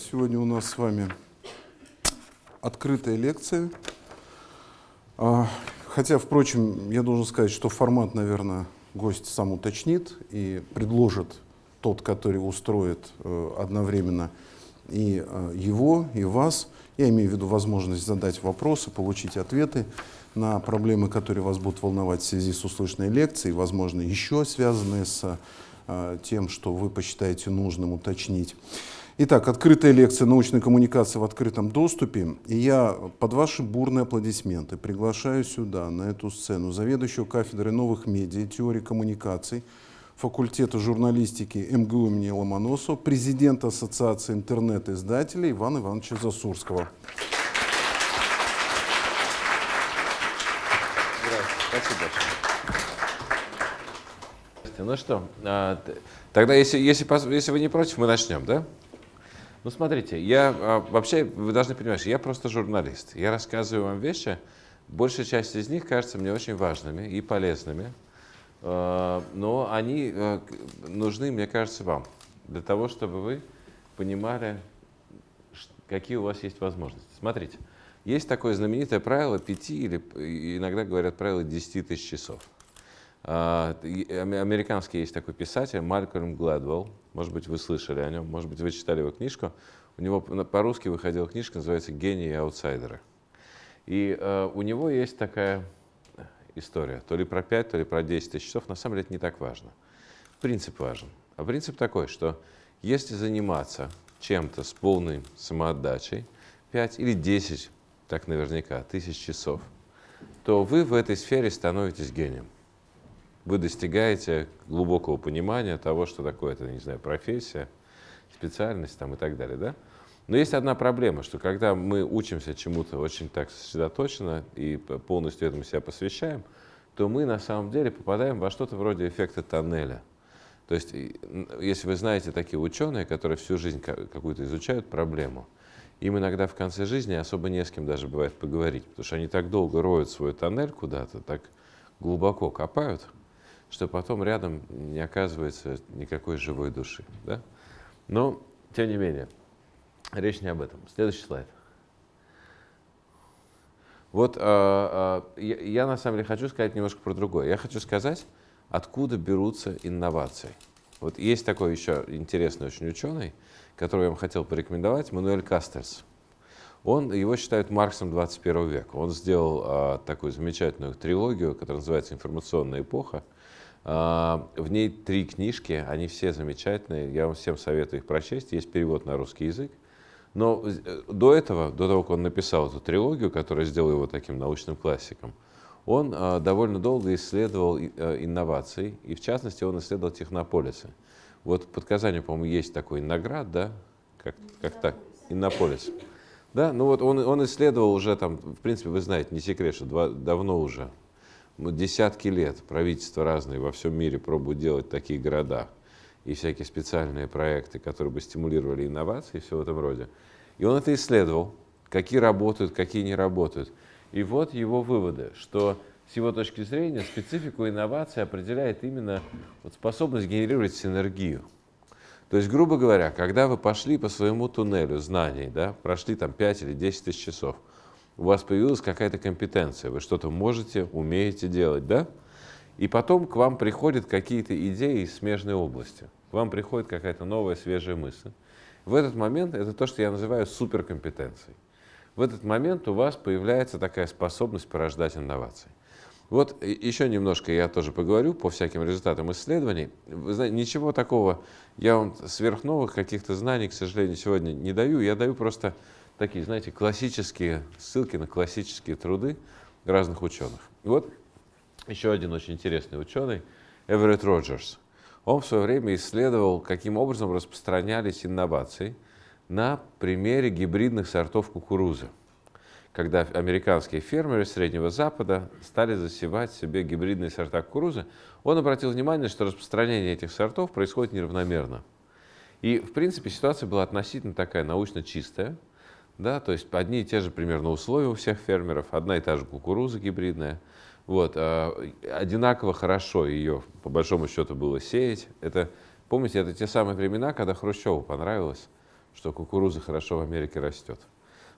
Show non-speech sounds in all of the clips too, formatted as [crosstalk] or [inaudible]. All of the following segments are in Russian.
Сегодня у нас с вами открытая лекция. А, хотя, впрочем, я должен сказать, что формат, наверное, гость сам уточнит и предложит тот, который устроит э, одновременно и э, его, и вас. Я имею в виду возможность задать вопросы, получить ответы на проблемы, которые вас будут волновать в связи с услышанной лекцией, возможно, еще связанные с э, тем, что вы посчитаете нужным уточнить. Итак, открытая лекция научной коммуникации в открытом доступе. И я под ваши бурные аплодисменты приглашаю сюда, на эту сцену, заведующего кафедрой новых медиа теории коммуникаций факультета журналистики МГУ имени Ломоносова, президента Ассоциации интернет-издателей Ивана Ивановича Засурского. Спасибо Ну что, а, тогда, если, если, если вы не против, мы начнем, да? Ну, смотрите, я а, вообще, вы должны понимать, я просто журналист. Я рассказываю вам вещи, большая часть из них кажется мне очень важными и полезными, а, но они а, нужны, мне кажется, вам, для того, чтобы вы понимали, какие у вас есть возможности. Смотрите, есть такое знаменитое правило 5 или иногда говорят правило 10 тысяч часов. Американский есть такой писатель Малькольм Гладвелл, может быть, вы слышали о нем, может быть, вы читали его книжку. У него по-русски выходила книжка, называется «Гении и аутсайдеры». И э, у него есть такая история, то ли про 5, то ли про 10 тысяч часов, на самом деле это не так важно. Принцип важен. А принцип такой, что если заниматься чем-то с полной самоотдачей, 5 или 10, так наверняка, тысяч часов, то вы в этой сфере становитесь гением вы достигаете глубокого понимания того, что такое это, не знаю, профессия, специальность там, и так далее. Да? Но есть одна проблема, что когда мы учимся чему-то очень так сосредоточенно и полностью этому себя посвящаем, то мы на самом деле попадаем во что-то вроде эффекта тоннеля. То есть, если вы знаете такие ученые, которые всю жизнь какую-то изучают проблему, им иногда в конце жизни особо не с кем даже бывает поговорить, потому что они так долго роют свой тоннель куда-то, так глубоко копают, что потом рядом не оказывается никакой живой души. Да? Но, тем не менее, речь не об этом. Следующий слайд. Вот э, э, я, я на самом деле хочу сказать немножко про другое. Я хочу сказать, откуда берутся инновации. Вот есть такой еще интересный очень ученый, которого я вам хотел порекомендовать, Мануэль Кастерс. Он, его считают Марксом 21 века. Он сделал э, такую замечательную трилогию, которая называется «Информационная эпоха», в ней три книжки, они все замечательные, я вам всем советую их прочесть, есть перевод на русский язык. Но э, до этого, до того, как он написал эту трилогию, которая сделала его таким научным классиком, он а, довольно долго исследовал э, инновации, и в частности он исследовал технополисы. Вот под Казанью, по-моему, есть такой Инноград, да? Как, как так? Иннополис. Да, ну вот он, он исследовал уже там, в принципе, вы знаете, не секрет, что два, давно уже, ну, десятки лет правительства разные во всем мире пробуют делать такие города и всякие специальные проекты, которые бы стимулировали инновации и все в этом роде. И он это исследовал, какие работают, какие не работают. И вот его выводы, что с его точки зрения специфику инновации определяет именно вот способность генерировать синергию. То есть, грубо говоря, когда вы пошли по своему туннелю знаний, да, прошли там 5 или 10 тысяч часов, у вас появилась какая-то компетенция, вы что-то можете, умеете делать, да? И потом к вам приходят какие-то идеи из смежной области. К вам приходит какая-то новая, свежая мысль. В этот момент это то, что я называю суперкомпетенцией. В этот момент у вас появляется такая способность порождать инновации. Вот еще немножко я тоже поговорю по всяким результатам исследований. Вы знаете, ничего такого, я вам сверхновых каких-то знаний, к сожалению, сегодня не даю. Я даю просто такие, знаете, классические ссылки на классические труды разных ученых. И вот еще один очень интересный ученый, Эверетт Роджерс. Он в свое время исследовал, каким образом распространялись инновации на примере гибридных сортов кукурузы. Когда американские фермеры Среднего Запада стали засевать себе гибридные сорта кукурузы, он обратил внимание, что распространение этих сортов происходит неравномерно. И, в принципе, ситуация была относительно такая научно чистая – да, то есть одни и те же примерно условия у всех фермеров, одна и та же кукуруза гибридная. Вот, а, одинаково хорошо ее, по большому счету, было сеять. Это Помните, это те самые времена, когда Хрущеву понравилось, что кукуруза хорошо в Америке растет.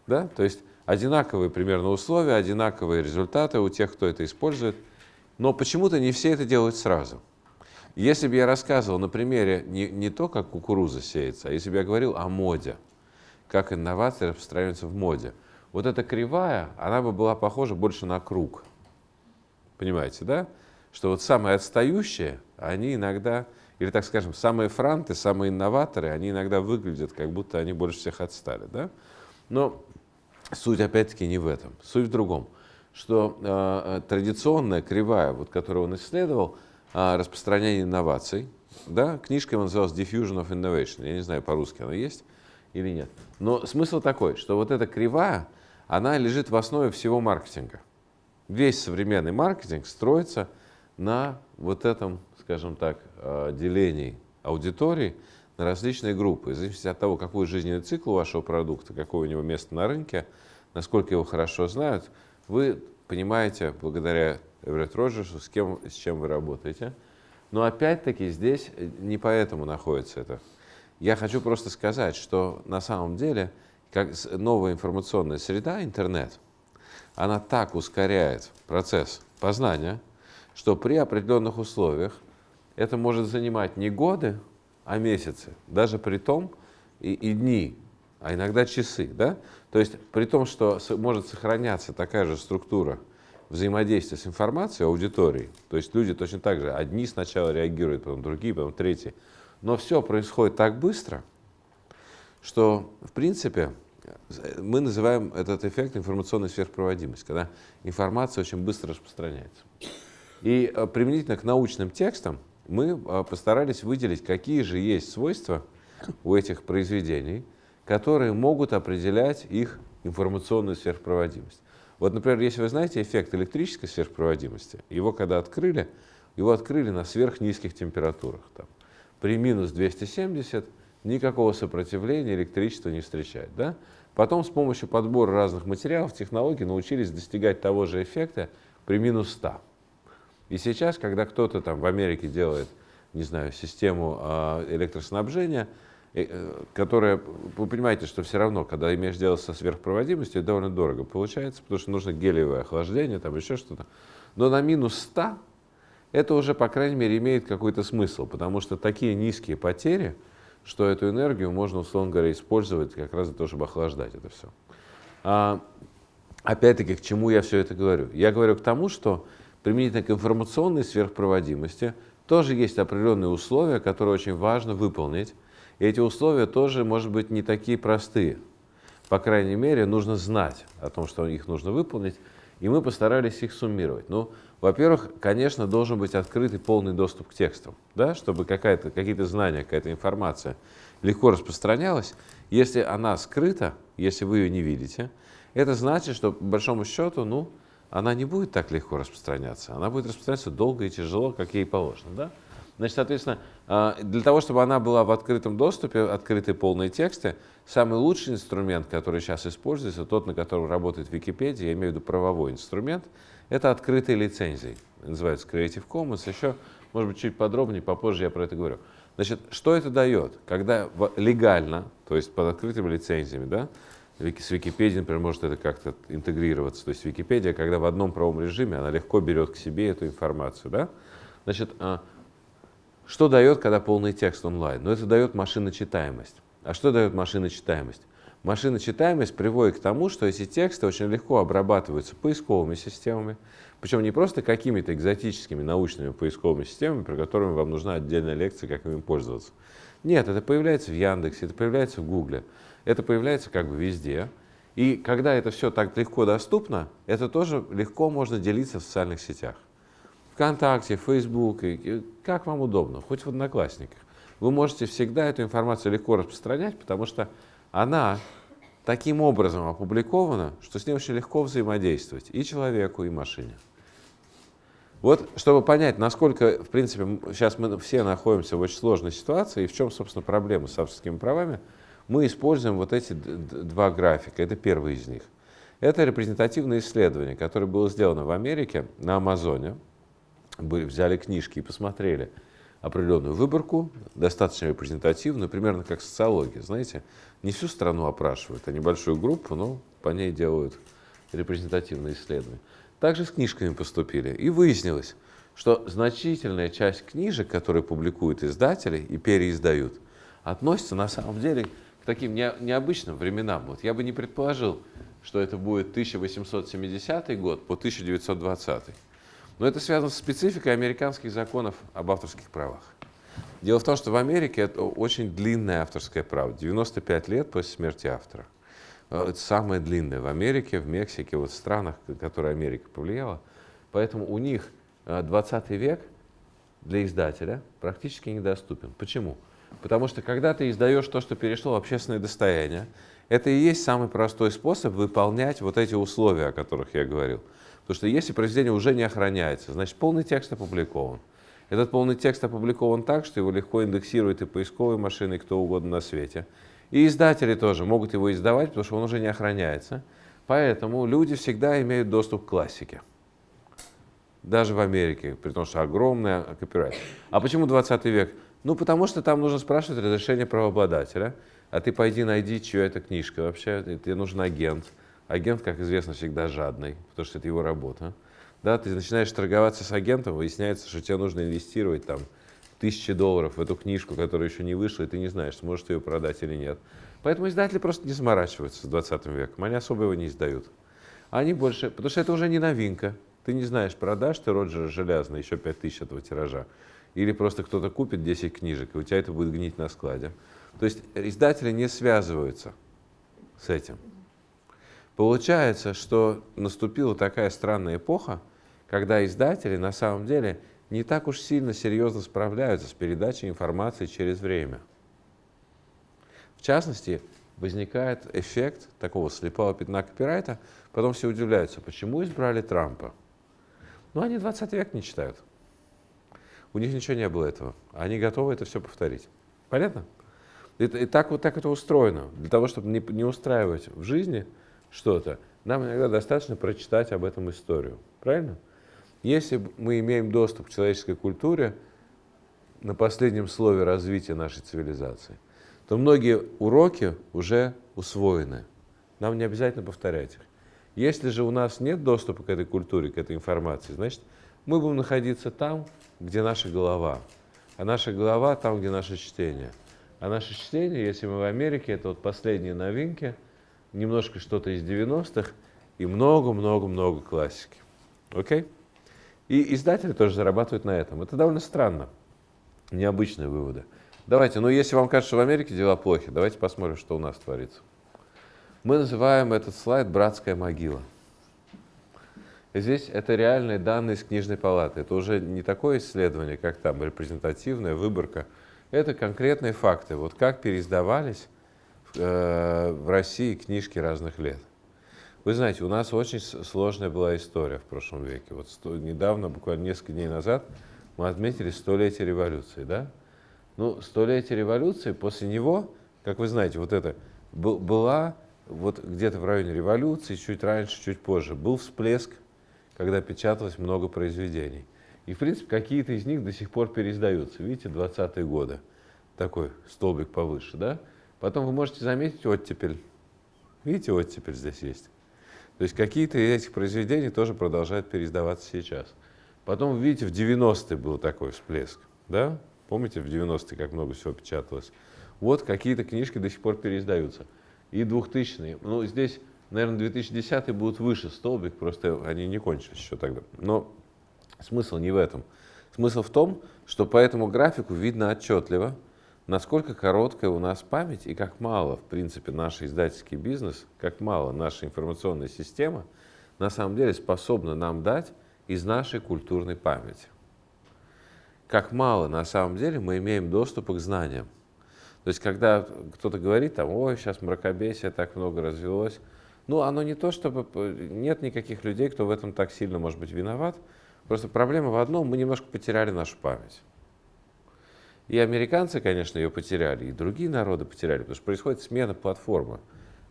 Да? То есть одинаковые примерно условия, одинаковые результаты у тех, кто это использует, но почему-то не все это делают сразу. Если бы я рассказывал на примере не, не то, как кукуруза сеется, а если бы я говорил о моде, как инновации распространяются в моде, вот эта кривая, она бы была похожа больше на круг. Понимаете, да? Что вот самые отстающие, они иногда, или так скажем, самые франты, самые инноваторы, они иногда выглядят, как будто они больше всех отстали, да? Но суть опять-таки не в этом, суть в другом, что э, традиционная кривая, вот, которую он исследовал, э, распространение инноваций, да, книжка его называлась Diffusion of Innovation, я не знаю, по-русски она есть или нет. Но смысл такой, что вот эта кривая, она лежит в основе всего маркетинга. Весь современный маркетинг строится на вот этом, скажем так, э, делении аудитории на различные группы. В зависимости от того, какой жизненный цикл у вашего продукта, какое у него место на рынке, насколько его хорошо знают, вы понимаете, благодаря Эверетт Роджерсу, с, кем, с чем вы работаете. Но опять-таки здесь не поэтому находится это. Я хочу просто сказать, что на самом деле как новая информационная среда, интернет, она так ускоряет процесс познания, что при определенных условиях это может занимать не годы, а месяцы, даже при том и, и дни, а иногда часы. Да? То есть при том, что может сохраняться такая же структура взаимодействия с информацией аудитории, то есть люди точно так же, одни сначала реагируют, потом другие, потом третьи, но все происходит так быстро, что в принципе мы называем этот эффект информационной сверхпроводимость, когда информация очень быстро распространяется. И э, применительно к научным текстам мы э, постарались выделить, какие же есть свойства у этих произведений, которые могут определять их информационную сверхпроводимость. Вот, например, если вы знаете эффект электрической сверхпроводимости, его когда открыли, его открыли на сверхнизких температурах. Там, при минус 270 никакого сопротивления электричество не встречает. Да? Потом с помощью подбора разных материалов, технологий научились достигать того же эффекта при минус 100. И сейчас, когда кто-то там в Америке делает, не знаю, систему а, электроснабжения, э, которая, вы понимаете, что все равно, когда имеешь дело со сверхпроводимостью, это довольно дорого получается, потому что нужно гелиевое охлаждение, там еще что-то. Но на минус 100 это уже, по крайней мере, имеет какой-то смысл, потому что такие низкие потери – что эту энергию можно, условно говоря, использовать как раз для того, чтобы охлаждать это все. А, опять-таки, к чему я все это говорю? Я говорю к тому, что применительно к информационной сверхпроводимости тоже есть определенные условия, которые очень важно выполнить. И эти условия тоже, может быть, не такие простые. По крайней мере, нужно знать о том, что их нужно выполнить, и мы постарались их суммировать. Ну, во-первых, конечно, должен быть открытый полный доступ к текстам, да, чтобы какие-то знания, какая-то информация легко распространялась. Если она скрыта, если вы ее не видите, это значит, что по большому счету, ну, она не будет так легко распространяться. Она будет распространяться долго и тяжело, как ей положено. Да? Значит, соответственно, а, для того, чтобы она была в открытом доступе, открытые полные тексты, самый лучший инструмент, который сейчас используется, тот, на котором работает Википедия, я имею в виду правовой инструмент, это открытые лицензии. Называется Creative Commons. Еще, может быть, чуть подробнее, попозже я про это говорю. Значит, что это дает? Когда легально, то есть под открытыми лицензиями, да, с Википедией, например, может это как-то интегрироваться. То есть Википедия, когда в одном правовом режиме, она легко берет к себе эту информацию. Да? Значит, а, что дает, когда полный текст онлайн? Ну, это дает машиночитаемость. А что дает машиночитаемость? Машиночитаемость приводит к тому, что эти тексты очень легко обрабатываются поисковыми системами, причем не просто какими-то экзотическими научными поисковыми системами, про которыми вам нужна отдельная лекция, как ими пользоваться. Нет, это появляется в Яндексе, это появляется в Гугле, это появляется как бы везде. И когда это все так легко доступно, это тоже легко можно делиться в социальных сетях. ВКонтакте, Facebook, как вам удобно, хоть в Одноклассниках. Вы можете всегда эту информацию легко распространять, потому что она таким образом опубликована, что с ней очень легко взаимодействовать и человеку, и машине. Вот, чтобы понять, насколько, в принципе, сейчас мы все находимся в очень сложной ситуации, и в чем, собственно, проблема с авторскими правами, мы используем вот эти два графика. Это первый из них. Это репрезентативное исследование, которое было сделано в Америке на Амазоне. Взяли книжки и посмотрели, определенную выборку, достаточно репрезентативную, примерно как социология, знаете, не всю страну опрашивают, а небольшую группу, но по ней делают репрезентативные исследования. Также с книжками поступили, и выяснилось, что значительная часть книжек, которые публикуют издатели и переиздают, относится на самом деле к таким не, необычным временам. Вот я бы не предположил, что это будет 1870 год по 1920. Но это связано с спецификой американских законов об авторских правах. Дело в том, что в Америке это очень длинное авторское право, 95 лет после смерти автора. Э, это самое длинное в Америке, в Мексике, вот в странах, которые Америка повлияла. Поэтому у них 20 э, век для издателя практически недоступен. Почему? Потому что когда ты издаешь то, что перешло в общественное достояние, это и есть самый простой способ выполнять вот эти условия, о которых я говорил. Потому что если произведение уже не охраняется, значит полный текст опубликован. Этот полный текст опубликован так, что его легко индексируют и поисковые машины, и кто угодно на свете. И издатели тоже могут его издавать, потому что он уже не охраняется. Поэтому люди всегда имеют доступ к классике. Даже в Америке, при том, что огромная копирайт. А почему 20 век? Ну, потому что там нужно спрашивать разрешение правообладателя. А ты пойди найди, чья это книжка вообще. Тебе нужен агент. Агент, как известно, всегда жадный, потому что это его работа. Да, ты начинаешь торговаться с агентом, выясняется, что тебе нужно инвестировать там тысячи долларов в эту книжку, которая еще не вышла, и ты не знаешь, сможешь ты ее продать или нет. Поэтому издатели просто не заморачиваются с 20 веком, они особо его не издают. Они больше, потому что это уже не новинка. Ты не знаешь, продашь ты Роджера Железно еще 5000 этого тиража, или просто кто-то купит 10 книжек, и у тебя это будет гнить на складе. То есть издатели не связываются с этим. Получается, что наступила такая странная эпоха, когда издатели на самом деле не так уж сильно серьезно справляются с передачей информации через время. В частности, возникает эффект такого слепого пятна копирайта, потом все удивляются, почему избрали Трампа. Ну, они 20 век не читают. У них ничего не было этого. Они готовы это все повторить. Понятно? И, и так вот так это устроено. Для того, чтобы не, не устраивать в жизни что-то, нам иногда достаточно прочитать об этом историю. Правильно? Если мы имеем доступ к человеческой культуре на последнем слове развития нашей цивилизации, то многие уроки уже усвоены. Нам не обязательно повторять их. Если же у нас нет доступа к этой культуре, к этой информации, значит, мы будем находиться там, где наша голова. А наша голова там, где наше чтение. А наше чтение, если мы в Америке, это вот последние новинки, немножко что-то из 90-х и много-много-много классики. Окей? Okay? И издатели тоже зарабатывают на этом. Это довольно странно. Необычные выводы. Давайте, ну если вам кажется, что в Америке дела плохи, давайте посмотрим, что у нас творится. Мы называем этот слайд «Братская могила». Здесь это реальные данные из книжной палаты. Это уже не такое исследование, как там репрезентативная выборка. Это конкретные факты. Вот как переиздавались э, в России книжки разных лет. Вы знаете, у нас очень сложная была история в прошлом веке. Вот сто, недавно, буквально несколько дней назад, мы отметили столетие революции, да? Ну, столетие революции, после него, как вы знаете, вот это была вот где-то в районе революции, чуть раньше, чуть позже, был всплеск когда печаталось много произведений. И, в принципе, какие-то из них до сих пор переиздаются. Видите, 20-е годы. Такой столбик повыше, да? Потом вы можете заметить оттепель. Видите, оттепель здесь есть. То есть какие-то из этих произведений тоже продолжают переиздаваться сейчас. Потом, видите, в 90-е был такой всплеск. Да? Помните, в 90-е как много всего печаталось? Вот какие-то книжки до сих пор переиздаются. И 2000-е. Ну, здесь наверное, 2010 будут выше столбик, просто они не кончились еще тогда. Но смысл не в этом. Смысл в том, что по этому графику видно отчетливо, насколько короткая у нас память и как мало, в принципе, наш издательский бизнес, как мало наша информационная система на самом деле способна нам дать из нашей культурной памяти. Как мало на самом деле мы имеем доступа к знаниям. То есть, когда кто-то говорит, там, ой, сейчас мракобесие так много развелось, ну, оно не то, чтобы... Нет никаких людей, кто в этом так сильно может быть виноват. Просто проблема в одном, мы немножко потеряли нашу память. И американцы, конечно, ее потеряли, и другие народы потеряли, потому что происходит смена платформы.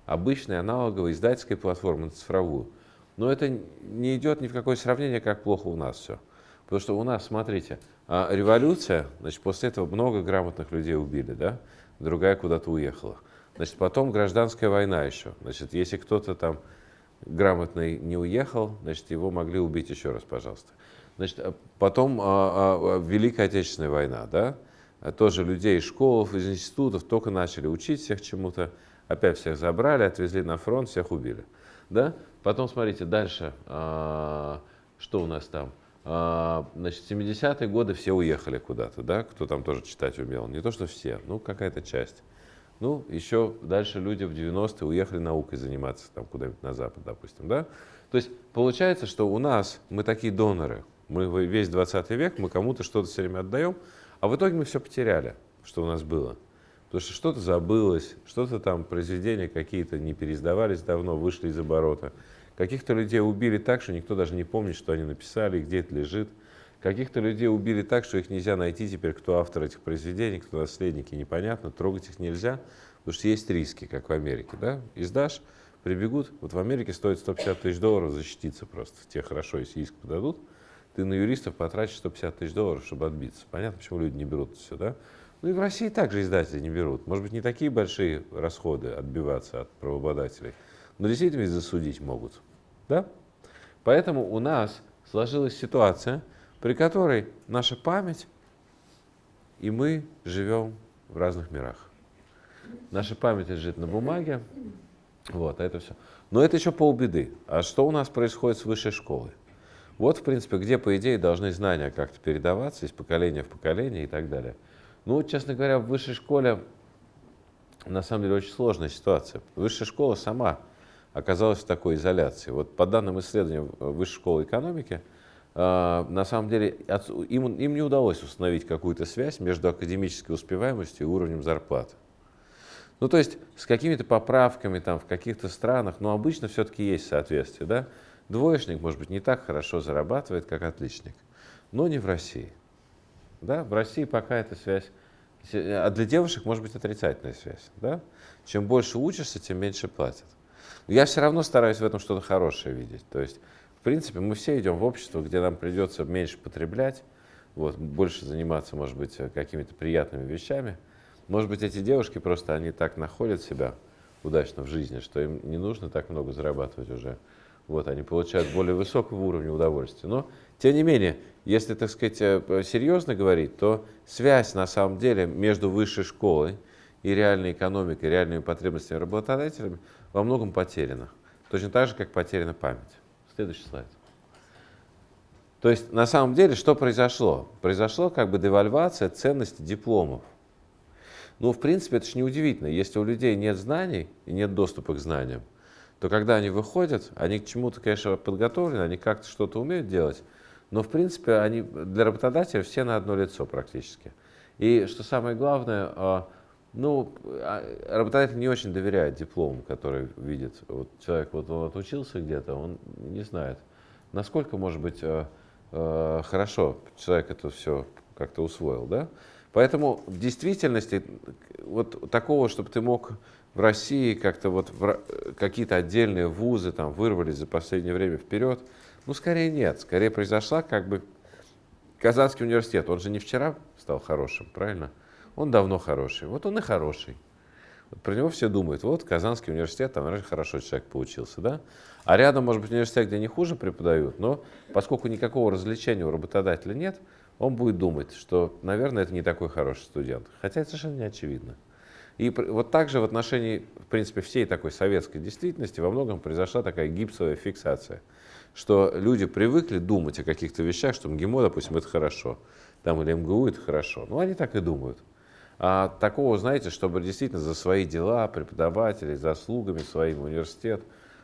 Обычной аналоговой издательской платформы на цифровую. Но это не идет ни в какое сравнение, как плохо у нас все. Потому что у нас, смотрите, А революция, значит, после этого много грамотных людей убили, да? Другая куда-то уехала. Значит, потом гражданская война еще. Значит, если кто-то там грамотный не уехал, значит, его могли убить еще раз, пожалуйста. Значит, а потом а, а, Великая Отечественная война, да? Тоже людей из школ, из институтов только начали учить всех чему-то, опять всех забрали, отвезли на фронт, всех убили, да? Потом, смотрите, дальше, а, что у нас там? А, значит, 70-е годы все уехали куда-то, да, кто там тоже читать умел. Не то, что все, ну, какая-то часть. Ну, еще дальше люди в 90-е уехали наукой заниматься там куда-нибудь на Запад, допустим, да. То есть получается, что у нас, мы такие доноры, мы весь 20 век, мы кому-то что-то все время отдаем, а в итоге мы все потеряли, что у нас было. Потому что что-то забылось, что-то там, произведения какие-то не переиздавались давно, вышли из оборота. Каких-то людей убили так, что никто даже не помнит, что они написали, где это лежит. Каких-то людей убили так, что их нельзя найти теперь, кто автор этих произведений, кто наследники, непонятно, трогать их нельзя, потому что есть риски, как в Америке. Да? Издашь, прибегут. Вот в Америке стоит 150 тысяч долларов защититься просто. Те хорошо, если иск подадут. Ты на юристов потратишь 150 тысяч долларов, чтобы отбиться. Понятно, почему люди не берут все, да? Ну и в России также издатели не берут. Может быть, не такие большие расходы отбиваться от правообладателей, но действительно засудить могут. Да? Поэтому у нас сложилась ситуация, при которой наша память и мы живем в разных мирах. Наша память лежит на бумаге, вот, а это все. Но это еще полбеды. А что у нас происходит с высшей школой? Вот, в принципе, где, по идее, должны знания как-то передаваться из поколения в поколение и так далее. Ну, честно говоря, в высшей школе на самом деле очень сложная ситуация. Высшая школа сама оказалась в такой изоляции. Вот по данным исследования Высшей школы экономики, а, на самом деле им, им не удалось установить какую-то связь между академической успеваемостью и уровнем зарплаты. Ну, то есть с какими-то поправками там в каких-то странах, но обычно все-таки есть соответствие, да? Двоечник, может быть, не так хорошо зарабатывает, как отличник, но не в России. Да? В России пока эта связь, а для девушек может быть отрицательная связь. Да? Чем больше учишься, тем меньше платят. Я все равно стараюсь в этом что-то хорошее видеть. То есть, в принципе, мы все идем в общество, где нам придется меньше потреблять, вот, больше заниматься, может быть, какими-то приятными вещами. Может быть, эти девушки просто, они так находят себя удачно в жизни, что им не нужно так много зарабатывать уже. Вот, они получают более высокого уровня удовольствия. Но, тем не менее, если, так сказать, э, серьезно говорить, то связь, на самом деле, между высшей школой и реальной экономикой, реальными потребностями работодателями во многом потеряна. Точно так же, как потеряна память. Следующий слайд. То есть, на самом деле, что произошло? Произошло как бы девальвация ценности дипломов. Ну, в принципе, это же неудивительно. Если у людей нет знаний и нет доступа к знаниям, то когда они выходят, они к чему-то, конечно, подготовлены, они как-то что-то умеют делать, но, в принципе, они для работодателя все на одно лицо практически. И что самое главное, а, ну, а, работодатель не очень доверяет диплому, который видит. Вот человек вот он отучился где-то, он не знает, насколько, может быть, э, хорошо человек это все как-то усвоил, да? Поэтому в действительности вот такого, чтобы ты мог в России как-то вот какие-то отдельные вузы там вырвались за последнее время вперед, ну, скорее нет. Скорее произошла как бы Казанский университет. Он же не вчера стал хорошим, правильно? он давно хороший. Вот он и хороший. Вот про него все думают, вот Казанский университет, там раньше хорошо человек получился, да? А рядом, может быть, университет, где не хуже преподают, но поскольку никакого развлечения у работодателя нет, он будет думать, что, наверное, это не такой хороший студент. Хотя это совершенно не очевидно. И вот также в отношении, в принципе, всей такой советской действительности во многом произошла такая гипсовая фиксация, что люди привыкли думать о каких-то вещах, что МГИМО, допустим, это хорошо, там или МГУ это хорошо. Ну, они так и думают. А такого, знаете, чтобы действительно за свои дела преподаватели, заслугами своим университет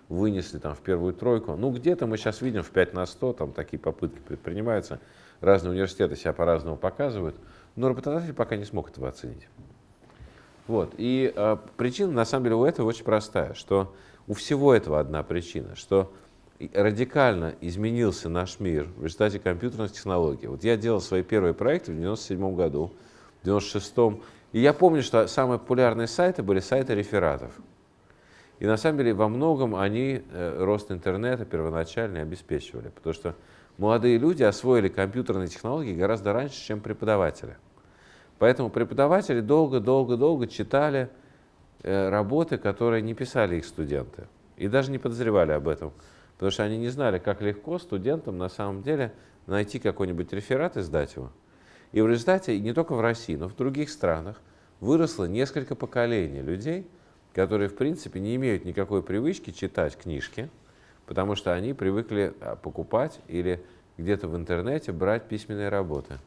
вынесли там в первую тройку. Ну, где-то мы сейчас видим в 5 на 100, там такие попытки предпринимаются. Разные университеты себя по-разному показывают, но работодатель пока не смог этого оценить. Вот. И э, причина, на самом деле, у этого очень простая, что у всего этого одна причина, что радикально изменился наш мир в результате компьютерных технологий. Вот я делал свои первые проекты в 1997 году, в 96-м. И я помню, что самые популярные сайты были сайты рефератов. И на самом деле во многом они э, рост интернета первоначально обеспечивали, потому что молодые люди освоили компьютерные технологии гораздо раньше, чем преподаватели. Поэтому преподаватели долго-долго-долго читали э, работы, которые не писали их студенты. И даже не подозревали об этом. Потому что они не знали, как легко студентам на самом деле найти какой-нибудь реферат и сдать его. И в результате, не только в России, но в других странах, выросло несколько поколений людей, которые, в принципе, не имеют никакой привычки читать книжки, потому что они привыкли а, покупать или где-то в интернете брать письменные работы.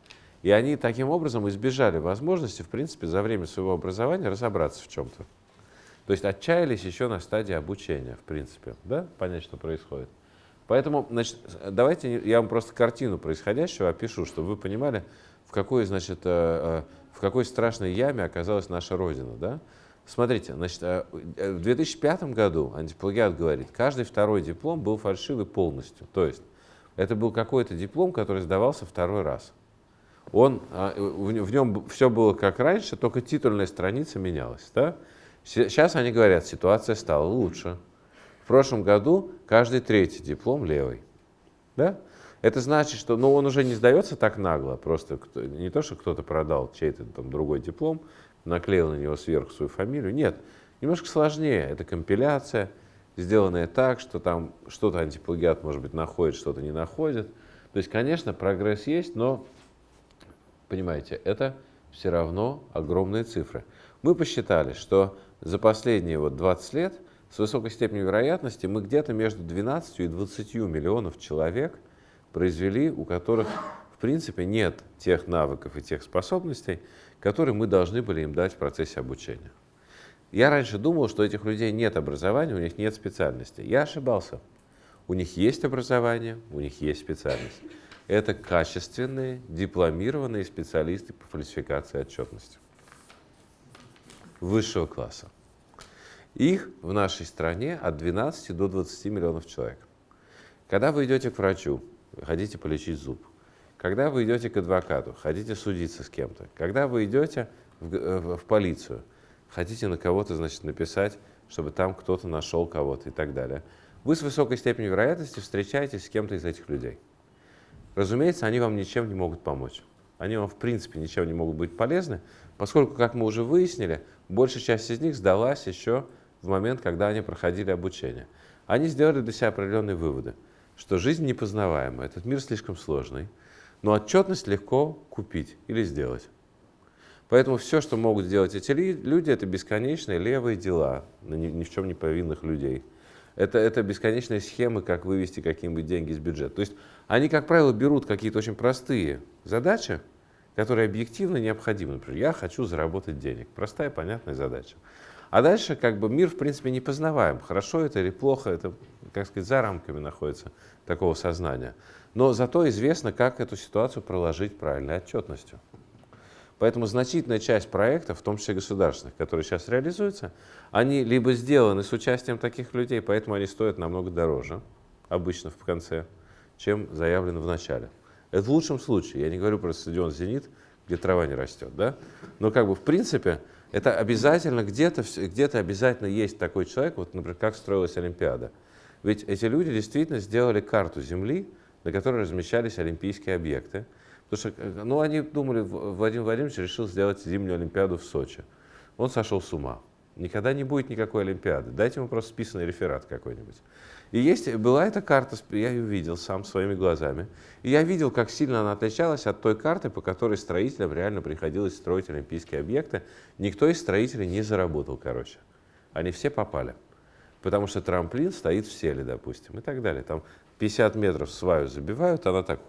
И они таким образом избежали возможности, в принципе, за время своего образования разобраться в чем-то. То есть отчаялись еще на стадии обучения, в принципе, да, понять, что происходит. Поэтому, значит, давайте я вам просто картину происходящего опишу, чтобы вы понимали, в какой, значит, э, э, в какой страшной яме оказалась наша Родина, да. Смотрите, значит, э, в 2005 году антиплагиат говорит, каждый второй диплом был фальшивый полностью. То есть это был какой-то диплом, который сдавался второй раз. Он, а, в нем все было как раньше, только титульная страница менялась. Да? Сейчас они говорят, ситуация стала лучше. В прошлом году каждый третий диплом левый. Да? Это значит, что ну, он уже не сдается так нагло, просто не то, что кто-то продал чей-то там другой диплом, наклеил на него сверху свою фамилию. Нет, немножко сложнее. Это компиляция, сделанная так, что там что-то антиплагиат, может быть, находит, что-то не находит. То есть, конечно, прогресс есть, но, понимаете, это все равно огромные цифры. Мы посчитали, что за последние вот 20 лет с высокой степенью вероятности мы где-то между 12 и 20 миллионов человек произвели, у которых в принципе нет тех навыков и тех способностей, которые мы должны были им дать в процессе обучения. Я раньше думал, что этих людей нет образования, у них нет специальности. Я ошибался. У них есть образование, у них есть специальность. Это качественные, дипломированные специалисты по фальсификации отчетности высшего класса. Их в нашей стране от 12 до 20 миллионов человек. Когда вы идете к врачу, хотите полечить зуб, когда вы идете к адвокату, хотите судиться с кем-то, когда вы идете в, в, в полицию, хотите на кого-то, значит, написать, чтобы там кто-то нашел кого-то и так далее, вы с высокой степенью вероятности встречаетесь с кем-то из этих людей. Разумеется, они вам ничем не могут помочь. Они вам, в принципе, ничем не могут быть полезны, поскольку, как мы уже выяснили, большая часть из них сдалась еще в момент, когда они проходили обучение. Они сделали для себя определенные выводы, что жизнь непознаваема, этот мир слишком сложный, но отчетность легко купить или сделать. Поэтому все, что могут сделать эти люди, это бесконечные левые дела на ни, в чем не повинных людей. Это, это бесконечные схемы, как вывести какие-нибудь деньги из бюджета. То есть они, как правило, берут какие-то очень простые задачи, которые объективно необходимы. Например, я хочу заработать денег. Простая, понятная задача. А дальше как бы мир, в принципе, не познаваем. Хорошо это или плохо, это, как сказать, за рамками находится такого сознания. Но зато известно, как эту ситуацию проложить правильной отчетностью. Поэтому значительная часть проектов, в том числе государственных, которые сейчас реализуются, они либо сделаны с участием таких людей, поэтому они стоят намного дороже, обычно в конце, чем заявлено в начале. Это в лучшем случае. Я не говорю про стадион «Зенит», где трава не растет. Да? Но как бы в принципе это обязательно где-то где, -то, обязательно есть такой человек, вот, например, как строилась Олимпиада. Ведь эти люди действительно сделали карту Земли, на которой размещались олимпийские объекты. Потому что э, ну, они думали, Владимир Владимирович решил сделать зимнюю Олимпиаду в Сочи. Он сошел с ума. Никогда не будет никакой Олимпиады. Дайте ему просто списанный реферат какой-нибудь. И есть, была эта карта, я ее видел сам своими глазами. И я видел, как сильно она отличалась от той карты, по которой строителям реально приходилось строить олимпийские объекты. Никто из строителей не заработал, короче. Они все попали. Потому что трамплин стоит в селе, допустим, и так далее. Там 50 метров сваю забивают, она так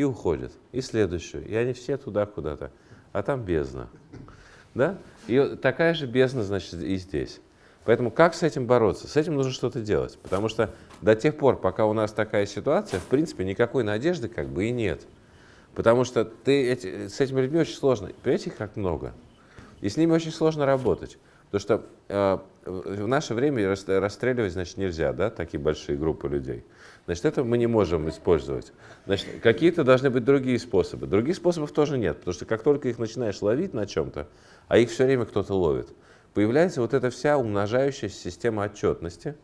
и уходит. И следующую. И они все туда куда-то. А там бездна. Да? И такая же бездна, значит, и здесь. Поэтому как с этим бороться? С этим нужно что-то делать, потому что до тех пор, пока у нас такая ситуация, в принципе, никакой надежды как бы и нет. Потому что ты эти, с этими людьми очень сложно. Понимаете, как много? И с ними очень сложно работать. Потому что э, в наше время расстреливать, значит, нельзя, да, такие большие группы людей. Значит, это мы не можем использовать. Значит, какие-то должны быть другие способы. Других способов тоже нет, потому что как только их начинаешь ловить на чем-то, а их все время кто-то ловит, появляется вот эта вся умножающаяся система отчетности,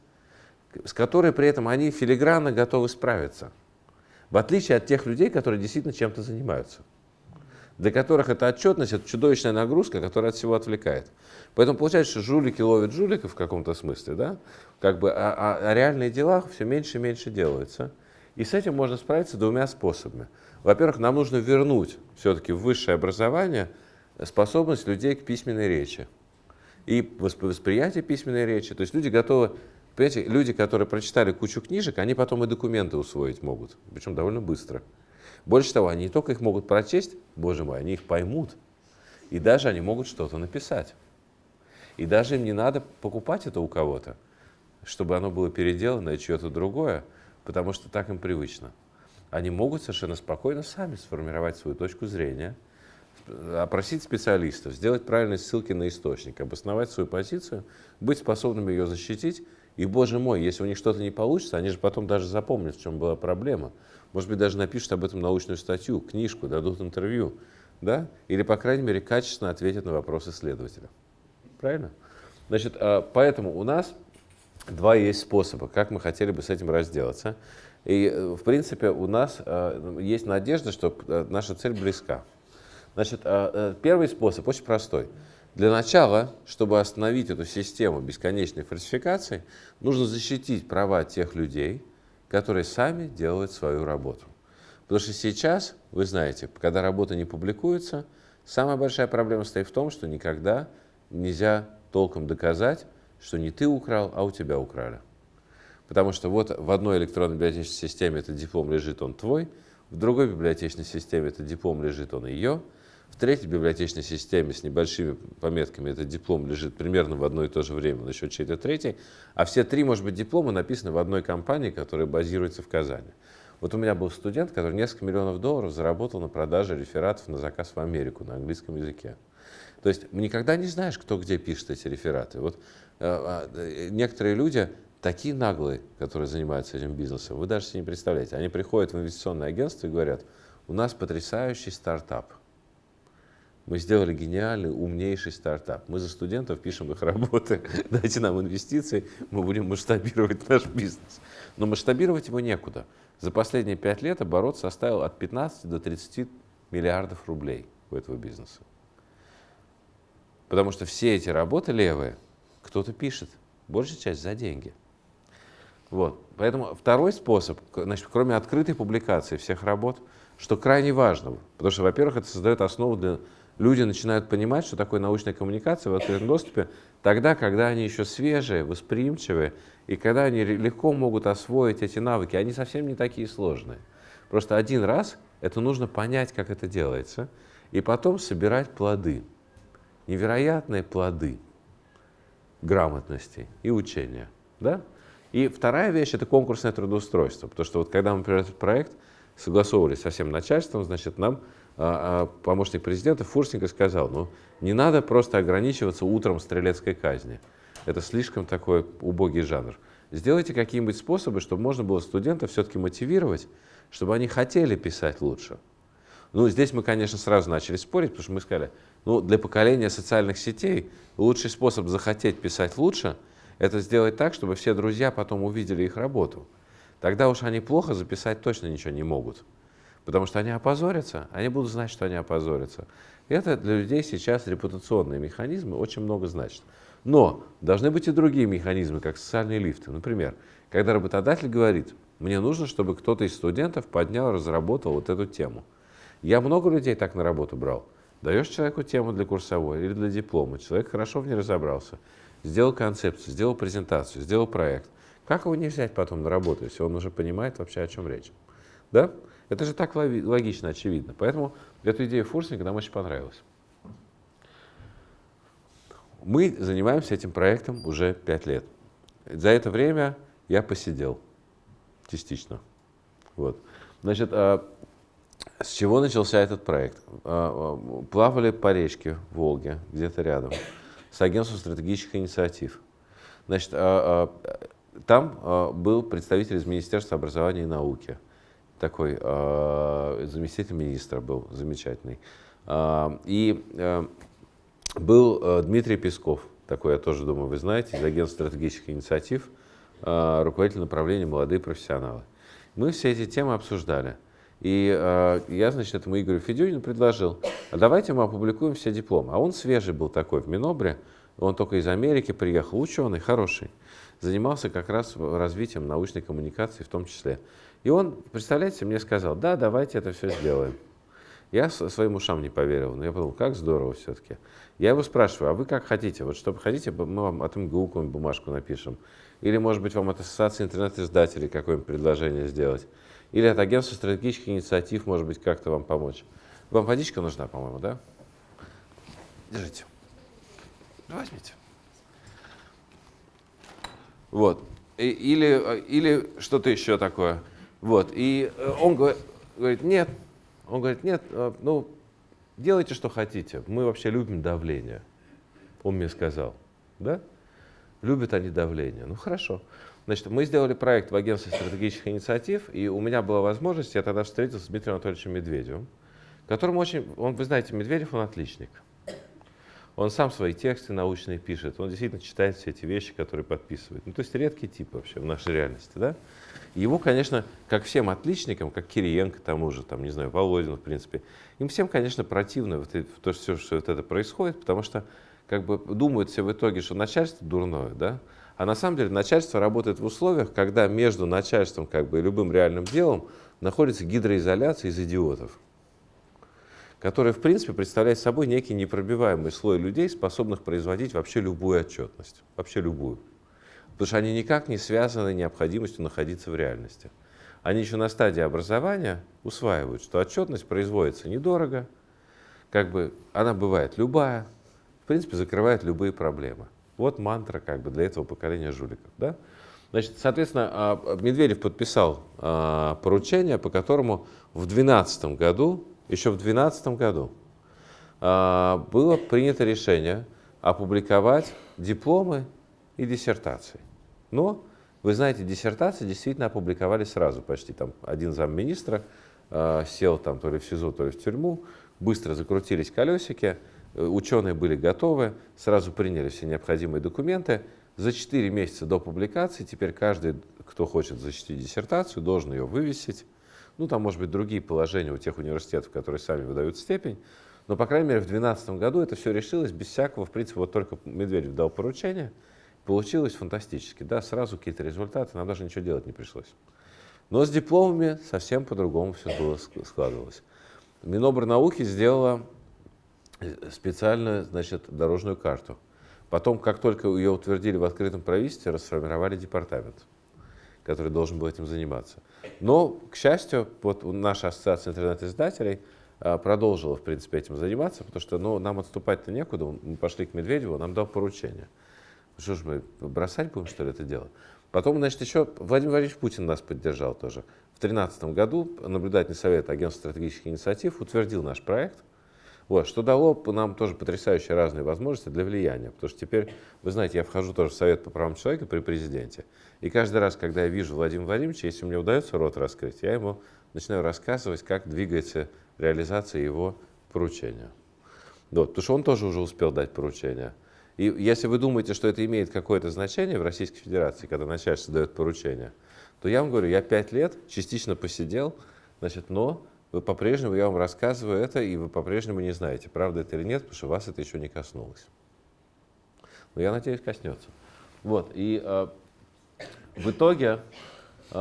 с которой при этом они филигранно готовы справиться. В отличие от тех людей, которые действительно чем-то занимаются. Для которых эта отчетность – это чудовищная нагрузка, которая от всего отвлекает. Поэтому получается, что жулики ловят жуликов в каком-то смысле, да? Как бы, а, а, а реальные дела все меньше и меньше делаются. И с этим можно справиться двумя способами. Во-первых, нам нужно вернуть все-таки в высшее образование способность людей к письменной речи и восприятие письменной речи. То есть люди готовы, понимаете, люди, которые прочитали кучу книжек, они потом и документы усвоить могут, причем довольно быстро. Больше того, они не только их могут прочесть, боже мой, они их поймут. И даже они могут что-то написать. И даже им не надо покупать это у кого-то, чтобы оно было переделано и чье-то другое, потому что так им привычно. Они могут совершенно спокойно сами сформировать свою точку зрения – опросить специалистов, сделать правильные ссылки на источник, обосновать свою позицию, быть способными ее защитить. И, боже мой, если у них что-то не получится, они же потом даже запомнят, в чем была проблема. Может быть, даже напишут об этом научную статью, книжку, дадут интервью. Да? Или, по крайней мере, качественно ответят на вопросы исследователя. Правильно? Значит, а, поэтому у нас два есть способа, как мы хотели бы с этим разделаться. И, э, в принципе, у нас а, есть надежда, что э, наша цель близка. Значит, э, э, первый способ очень простой. Для начала, чтобы остановить эту систему бесконечной фальсификации, нужно защитить права тех людей, которые сами делают свою работу. Потому что сейчас, вы знаете, когда работа не публикуется, самая большая проблема стоит в том, что никогда нельзя толком доказать, что не ты украл, а у тебя украли. Потому что вот в одной электронной библиотечной системе этот диплом лежит, он твой, в другой библиотечной системе этот диплом лежит, он ее, в третьей библиотечной системе с небольшими пометками этот диплом лежит примерно в одно и то же время на счет чьей-то третьей, а все три, может быть, диплома написаны в одной компании, которая базируется в Казани. Вот у меня был студент, который несколько миллионов долларов заработал на продаже рефератов на заказ в Америку на английском языке. То есть никогда не знаешь, кто где пишет эти рефераты. Вот э, э, некоторые люди такие наглые, которые занимаются этим бизнесом, вы даже себе не представляете. Они приходят в инвестиционное агентство и говорят, у нас потрясающий стартап – мы сделали гениальный, умнейший стартап. Мы за студентов пишем их работы. [laughs] Дайте нам инвестиции, мы будем масштабировать наш бизнес. Но масштабировать его некуда. За последние пять лет оборот составил от 15 до 30 миллиардов рублей у этого бизнеса. Потому что все эти работы левые кто-то пишет, большая часть за деньги. Вот. Поэтому второй способ, значит, кроме открытой публикации всех работ, что крайне важно, потому что, во-первых, это создает основу для люди начинают понимать, что такое научная коммуникация в открытом доступе, тогда, когда они еще свежие, восприимчивые, и когда они легко могут освоить эти навыки. Они совсем не такие сложные. Просто один раз это нужно понять, как это делается, и потом собирать плоды. Невероятные плоды грамотности и учения. Да? И вторая вещь – это конкурсное трудоустройство. Потому что вот когда мы, например, этот проект согласовывали со всем начальством, значит, нам помощник президента Фурсенко сказал, ну, не надо просто ограничиваться утром стрелецкой казни. Это слишком такой убогий жанр. Сделайте какие-нибудь способы, чтобы можно было студентов все-таки мотивировать, чтобы они хотели писать лучше. Ну, здесь мы, конечно, сразу начали спорить, потому что мы сказали, ну, для поколения социальных сетей лучший способ захотеть писать лучше – это сделать так, чтобы все друзья потом увидели их работу. Тогда уж они плохо записать точно ничего не могут. Потому что они опозорятся, они будут знать, что они опозорятся. Это для людей сейчас репутационные механизмы очень много значат. Но должны быть и другие механизмы, как социальные лифты. Например, когда работодатель говорит, мне нужно, чтобы кто-то из студентов поднял, разработал вот эту тему. Я много людей так на работу брал. Даешь человеку тему для курсовой или для диплома, человек хорошо в ней разобрался, сделал концепцию, сделал презентацию, сделал проект. Как его не взять потом на работу, если он уже понимает вообще, о чем речь? Да? Это же так логично, очевидно. Поэтому эту идею Фурсинга нам очень понравилась. Мы занимаемся этим проектом уже пять лет. За это время я посидел частично. Вот. Значит, а, с чего начался этот проект? А, а, плавали по речке Волге, где-то рядом, с агентством стратегических инициатив. Значит, там был представитель из Министерства образования и науки такой э, заместитель министра был замечательный. Э, и э, был Дмитрий Песков, такой, я тоже думаю, вы знаете, из агентства стратегических инициатив, руководитель направления «Молодые профессионалы». Мы все эти темы обсуждали. И э, я, значит, этому Игорю Федюнину предложил, а давайте мы опубликуем все дипломы. А он свежий был такой в Минобре, он только из Америки приехал, ученый, хороший. Занимался как раз развитием научной коммуникации в том числе. И он, представляете, мне сказал, да, давайте это все сделаем. Я своим ушам не поверил, но я подумал, как здорово все-таки. Я его спрашиваю, а вы как хотите? Вот что хотите, мы вам от МГУ бумажку напишем. Или, может быть, вам от Ассоциации интернет-издателей какое-нибудь предложение сделать. Или от агентства стратегических инициатив, может быть, как-то вам помочь. Вам водичка нужна, по-моему, да? Держите. Возьмите. Вот. И, или, или что-то еще такое. Вот. И э, он говорит, нет. Он говорит, нет, э, ну, делайте, что хотите. Мы вообще любим давление. Он мне сказал. Да? Любят они давление. Ну, хорошо. Значит, мы сделали проект в агентстве стратегических инициатив, и у меня была возможность, я тогда встретился с Дмитрием Анатольевичем Медведевым, которому очень, он, вы знаете, Медведев, он отличник. Он сам свои тексты научные пишет, он действительно читает все эти вещи, которые подписывает. Ну, то есть редкий тип вообще в нашей реальности, да? Его, конечно, как всем отличникам, как Кириенко тому же, там, не знаю, Володин, в принципе, им всем, конечно, противно вот это, то, что, что вот это происходит, потому что как бы думают все в итоге, что начальство дурное, да? А на самом деле начальство работает в условиях, когда между начальством как бы, и любым реальным делом находится гидроизоляция из идиотов которая, в принципе, представляет собой некий непробиваемый слой людей, способных производить вообще любую отчетность, вообще любую. Потому что они никак не связаны необходимостью находиться в реальности. Они еще на стадии образования усваивают, что отчетность производится недорого, как бы она бывает любая, в принципе, закрывает любые проблемы. Вот мантра как бы для этого поколения жуликов. Да? Значит, соответственно, а, Медведев подписал а, поручение, по которому в 2012 году еще в 2012 году а, было принято решение опубликовать дипломы и диссертации. Но, вы знаете, диссертации действительно опубликовали сразу почти. Там один замминистра э, сел там то ли в СИЗО, то ли в тюрьму, быстро закрутились колесики, э, ученые были готовы, сразу приняли все необходимые документы. За 4 месяца до публикации теперь каждый, кто хочет защитить диссертацию, должен ее вывесить ну, там, может быть, другие положения у тех университетов, которые сами выдают степень. Но, по крайней мере, в 2012 году это все решилось без всякого, в принципе, вот только Медведев дал поручение, получилось фантастически. Да, сразу какие-то результаты, нам даже ничего делать не пришлось. Но с дипломами совсем по-другому все было складывалось. Минобрнауки сделала э, специальную значит, дорожную карту. Потом, как только ее утвердили в открытом правительстве, расформировали департамент который должен был этим заниматься. Но, к счастью, вот наша ассоциация интернет-издателей а, продолжила, в принципе, этим заниматься, потому что ну, нам отступать-то некуда. Мы пошли к Медведеву, нам дал поручение. Что ж мы бросать будем, что ли, это дело? Потом, значит, еще Владимир Владимирович Путин нас поддержал тоже. В 2013 году наблюдательный совет Агентства стратегических инициатив утвердил наш проект – вот, что дало нам тоже потрясающие разные возможности для влияния. Потому что теперь, вы знаете, я вхожу тоже в Совет по правам человека при президенте. И каждый раз, когда я вижу Владимира Владимировича, если мне удается рот раскрыть, я ему начинаю рассказывать, как двигается реализация его поручения. Вот, потому что он тоже уже успел дать поручение. И если вы думаете, что это имеет какое-то значение в Российской Федерации, когда начальство дает поручение, то я вам говорю, я пять лет частично посидел, значит, но вы по-прежнему, я вам рассказываю это, и вы по-прежнему не знаете, правда это или нет, потому что вас это еще не коснулось. Но я надеюсь, коснется. Вот, и э, в итоге, э,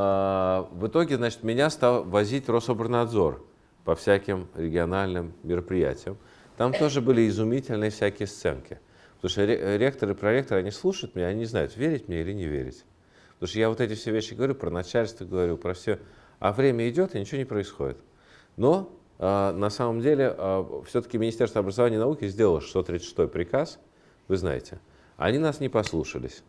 в итоге, значит, меня стал возить Рособорнадзор по всяким региональным мероприятиям. Там тоже были изумительные всякие сценки. Потому что ректоры и проректоры, они слушают меня, они не знают, верить мне или не верить. Потому что я вот эти все вещи говорю, про начальство говорю, про все. А время идет, и ничего не происходит. Но э, на самом деле э, все-таки Министерство образования и науки сделало 636 приказ, вы знаете. Они нас не послушались.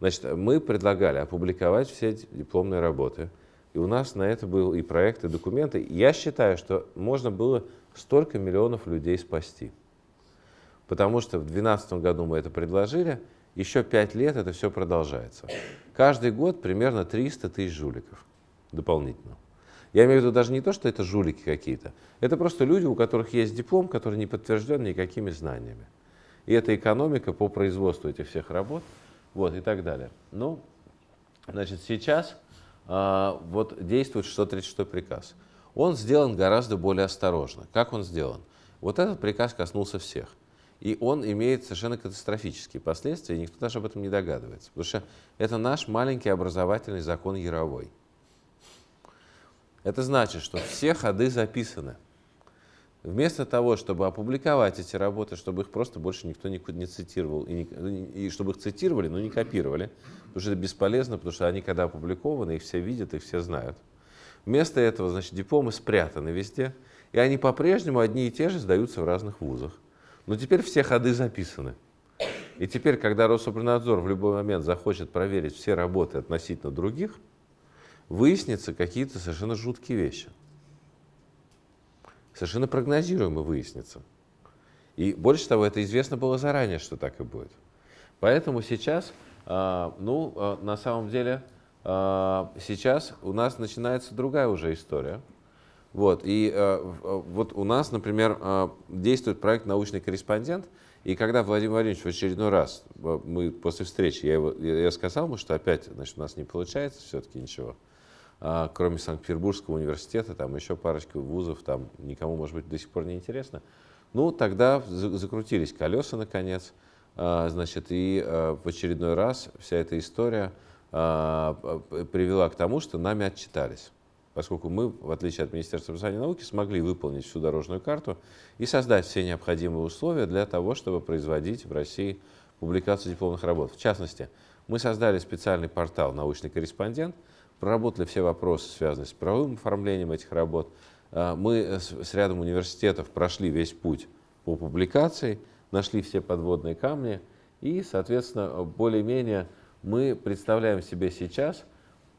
Значит, мы предлагали опубликовать все дипломные работы. И у нас на это был и проект, и документы. Я считаю, что можно было столько миллионов людей спасти. Потому что в 2012 году мы это предложили, еще пять лет это все продолжается. Каждый год примерно 300 тысяч жуликов дополнительно. Я имею в виду даже не то, что это жулики какие-то. Это просто люди, у которых есть диплом, который не подтвержден никакими знаниями. И это экономика по производству этих всех работ, вот, и так далее. Ну, значит, сейчас а, вот действует 636 приказ. Он сделан гораздо более осторожно. Как он сделан? Вот этот приказ коснулся всех. И он имеет совершенно катастрофические последствия, и никто даже об этом не догадывается. Потому что это наш маленький образовательный закон Яровой. Это значит, что все ходы записаны. Вместо того, чтобы опубликовать эти работы, чтобы их просто больше никто не, не цитировал, и, не, и чтобы их цитировали, но не копировали, потому что это бесполезно, потому что они, когда опубликованы, их все видят, их все знают. Вместо этого, значит, дипломы спрятаны везде, и они по-прежнему одни и те же сдаются в разных вузах. Но теперь все ходы записаны. И теперь, когда Рособорнадзор в любой момент захочет проверить все работы относительно других, выяснятся какие-то совершенно жуткие вещи совершенно прогнозируемо выяснится. И больше того, это известно было заранее, что так и будет. Поэтому сейчас, а, ну, а, на самом деле, а, сейчас у нас начинается другая уже история. Вот, и вот у нас, например, действует проект «Научный корреспондент», и когда Владимир Владимирович в очередной раз, мы после встречи, я, его, я сказал ему, что опять значит, у нас не получается все-таки ничего, а, кроме Санкт-Петербургского университета, там еще парочка вузов, там никому, может быть, до сих пор не интересно. Ну, тогда закрутились колеса, наконец, а, значит, и а, в очередной раз вся эта история привела к тому, что нами отчитались. Поскольку мы, в отличие от Министерства образования и науки, смогли выполнить всю дорожную карту и создать все необходимые условия для того, чтобы производить в России публикацию дипломных работ. В частности, мы создали специальный портал «Научный корреспондент», проработали все вопросы, связанные с правовым оформлением этих работ. А, мы с рядом университетов прошли весь путь по публикации, нашли все подводные камни, и, соответственно, более-менее мы представляем себе сейчас,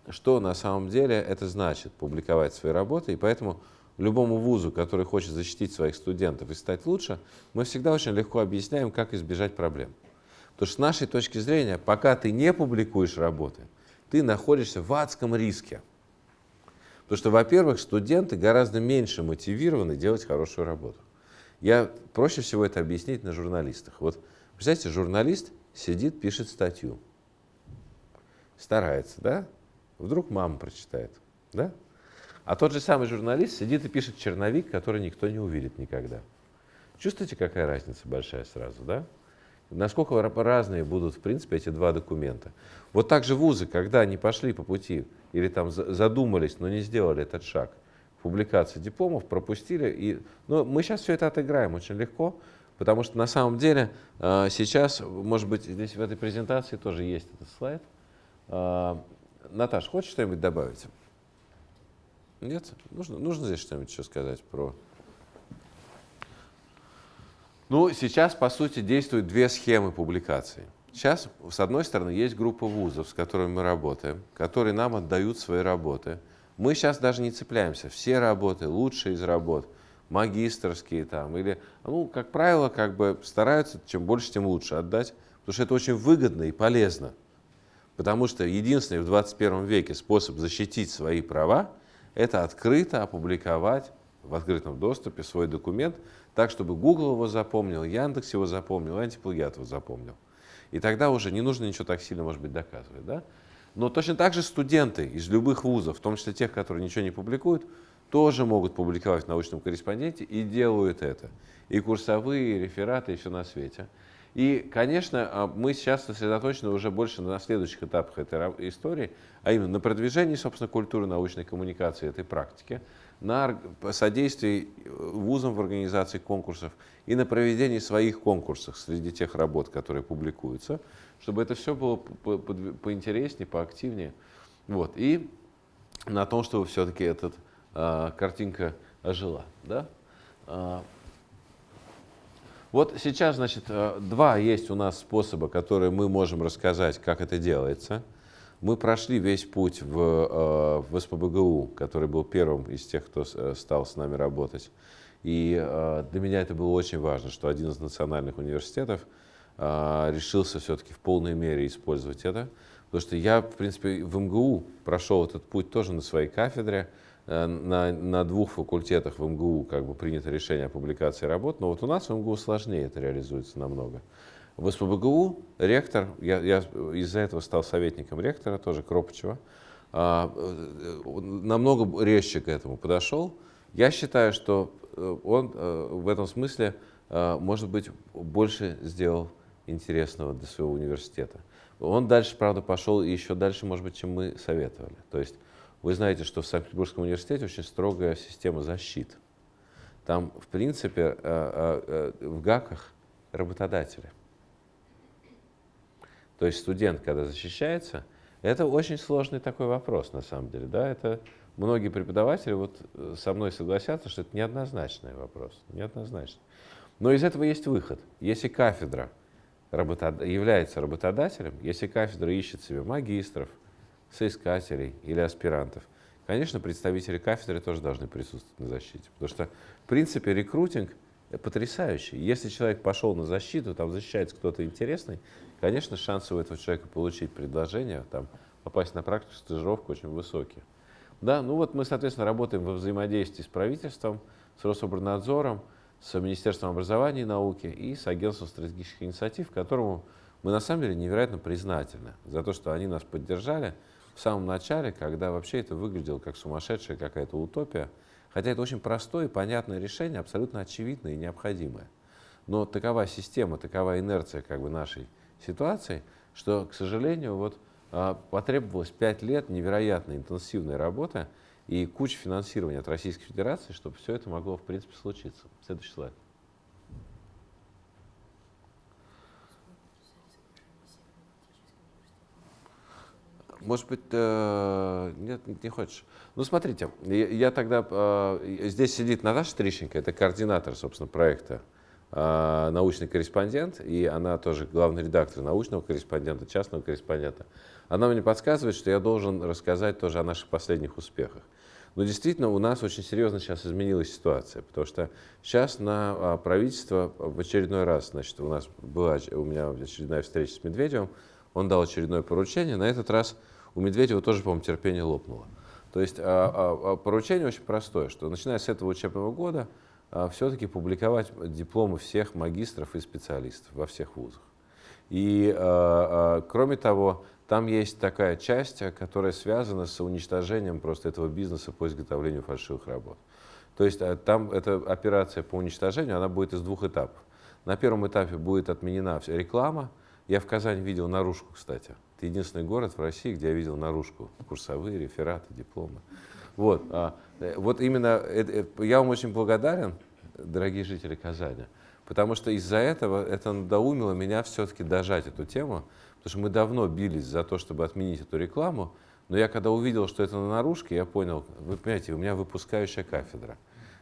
что на самом деле это значит публиковать свои работы, и поэтому любому вузу, который хочет защитить своих студентов и стать лучше, мы всегда очень легко объясняем, как избежать проблем. Потому что с нашей точки зрения, пока ты не публикуешь работы, ты находишься в адском риске. Потому что, во-первых, студенты гораздо меньше мотивированы делать хорошую работу. Я проще всего это объяснить на журналистах. Вот, представьте, журналист сидит, пишет статью. Старается, да? Вдруг мама прочитает, да? А тот же самый журналист сидит и пишет черновик, который никто не увидит никогда. Чувствуете, какая разница большая сразу, да? Насколько разные будут, в принципе, эти два документа. Вот так же вузы, когда они пошли по пути или там задумались, но не сделали этот шаг, публикации дипломов, пропустили. И, ну, мы сейчас все это отыграем очень легко, потому что на самом деле э, сейчас, может быть, здесь в этой презентации тоже есть этот слайд. Э, Наташа, хочешь что-нибудь добавить? Нет? Нужно, нужно здесь что-нибудь еще сказать про ну, сейчас, по сути, действуют две схемы публикации. Сейчас, с одной стороны, есть группа вузов, с которыми мы работаем, которые нам отдают свои работы. Мы сейчас даже не цепляемся. Все работы, лучшие из работ, магистрские там, или, ну, как правило, как бы стараются, чем больше, тем лучше отдать, потому что это очень выгодно и полезно. Потому что единственный в 21 веке способ защитить свои права – это открыто опубликовать в открытом доступе свой документ, так, чтобы Google его запомнил, Яндекс его запомнил, антиплагиат его запомнил. И тогда уже не нужно ничего так сильно, может быть, доказывать. Да? Но точно так же студенты из любых вузов, в том числе тех, которые ничего не публикуют, тоже могут публиковать в научном корреспонденте и делают это. И курсовые, и рефераты, и все на свете. И, конечно, а, мы сейчас сосредоточены уже больше на следующих этапах этой истории, а именно на продвижении, собственно, культуры научной коммуникации этой практики, на содействии э, вузам в организации конкурсов и на проведении своих конкурсов среди тех работ, которые публикуются, чтобы это все было поинтереснее, поактивнее. Вот. И на том, чтобы все-таки эта э, картинка ожила. Да? Э, вот сейчас, значит, э, два есть у нас способа, которые мы можем рассказать, как это делается. Мы прошли весь путь в, э, в СПБГУ, который был первым из тех, кто э, стал с нами работать. И э, для меня это было очень важно, что один из национальных университетов решился все-таки в полной мере использовать это. Потому что я, в принципе, в МГУ прошел этот путь тоже на своей кафедре. На, на двух факультетах в МГУ как бы принято решение о публикации работ, но вот у нас в МГУ сложнее это реализуется намного. В СПБГУ ректор, я, я из-за этого стал советником ректора, тоже Кропачева, а, э, намного резче к этому подошел. Я считаю, что э, он э, в этом смысле, может быть, больше сделал интересного для своего университета. Он дальше, правда, пошел еще дальше, может быть, чем мы советовали. То есть вы знаете, что в Санкт-Петербургском университете очень строгая система защиты. Там, в принципе, в ГАКах работодатели. То есть студент, когда защищается, это очень сложный такой вопрос, на самом деле. Да? Это многие преподаватели вот э, со мной согласятся, что это неоднозначный вопрос. Неоднозначный. Но из этого есть выход. Если кафедра работод... является работодателем, если кафедра ищет себе магистров, соискателей или аспирантов, конечно, представители кафедры тоже должны присутствовать на защите. Потому что, в принципе, рекрутинг потрясающий. Если человек пошел на защиту, там защищается кто-то интересный, конечно, шансы у этого человека получить предложение, там, попасть на практику, стажировку очень высокие. Да, ну вот мы, соответственно, работаем во взаимодействии с правительством, с Рособорнадзором, с Министерством образования и науки и с Агентством стратегических инициатив, которому мы на самом деле невероятно признательны за то, что они нас поддержали в самом начале, когда вообще это выглядело как сумасшедшая какая-то утопия, хотя это очень простое и понятное решение, абсолютно очевидное и необходимое. Но такова система, такова инерция как бы нашей ситуации, что, к сожалению, вот а, потребовалось 5 лет невероятно интенсивной работы и куча финансирования от Российской Федерации, чтобы все это могло, в принципе, случиться. Следующий слайд. Может быть, э, нет, не хочешь. Ну, смотрите, я, я тогда... Э, здесь сидит Наташа Трищенко, это координатор, собственно, проекта а, научный корреспондент, и она тоже главный редактор научного корреспондента, частного корреспондента. Она мне подсказывает, что я должен рассказать тоже о наших последних успехах. Но действительно у нас очень серьезно сейчас изменилась ситуация, потому что сейчас на а, правительство в очередной раз, значит, у нас была у меня очередная встреча с Медведевым, он дал очередное поручение, на этот раз у Медведева тоже, по-моему, терпение лопнуло. То есть а, поручение очень простое, что начиная с этого учебного года а, все-таки публиковать дипломы всех магистров и специалистов во всех вузах. И, а, а, кроме того, там есть такая часть, которая связана с уничтожением просто этого бизнеса по изготовлению фальшивых работ. То есть там эта операция по уничтожению, она будет из двух этапов. На первом этапе будет отменена вся реклама. Я в Казани видел наружку, кстати. Это единственный город в России, где я видел наружку, курсовые, рефераты, дипломы. Вот, вот именно э, э, я вам очень благодарен, дорогие жители Казани, потому что из-за этого это надоумило меня все-таки дожать эту тему, потому что мы давно бились за то, чтобы отменить эту рекламу, но я когда увидел, что это на наружке, я понял, вы понимаете, у меня выпускающая кафедра.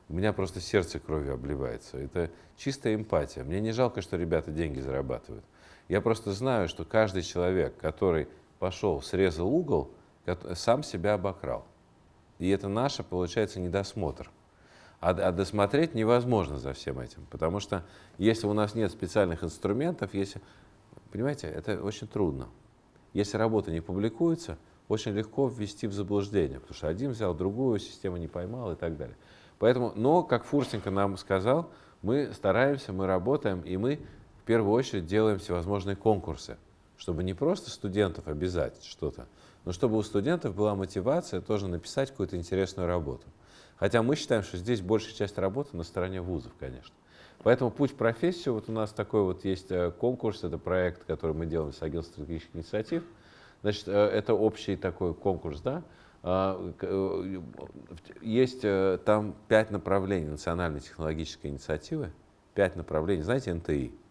У меня просто сердце кровью обливается. Это чистая эмпатия. Мне не жалко, что ребята деньги зарабатывают. Я просто знаю, что каждый человек, который пошел, срезал угол, сам себя обокрал. И это наше, получается, недосмотр. А, а досмотреть невозможно за всем этим, потому что если у нас нет специальных инструментов, если, понимаете, это очень трудно. Если работа не публикуется, очень легко ввести в заблуждение, потому что один взял другую, система не поймала и так далее. Поэтому, но, как Фурсенко нам сказал, мы стараемся, мы работаем, и мы в первую очередь делаем всевозможные конкурсы, чтобы не просто студентов обязать что-то, но чтобы у студентов была мотивация тоже написать какую-то интересную работу. Хотя мы считаем, что здесь большая часть работы на стороне вузов, конечно. Поэтому путь в профессию, вот у нас такой вот есть э, конкурс, это проект, который мы делаем с агентством стратегических инициатив. Значит, э, это общий такой конкурс, да. А, э, есть там пять направлений национальной технологической инициативы, пять направлений. Знаете, НТИ?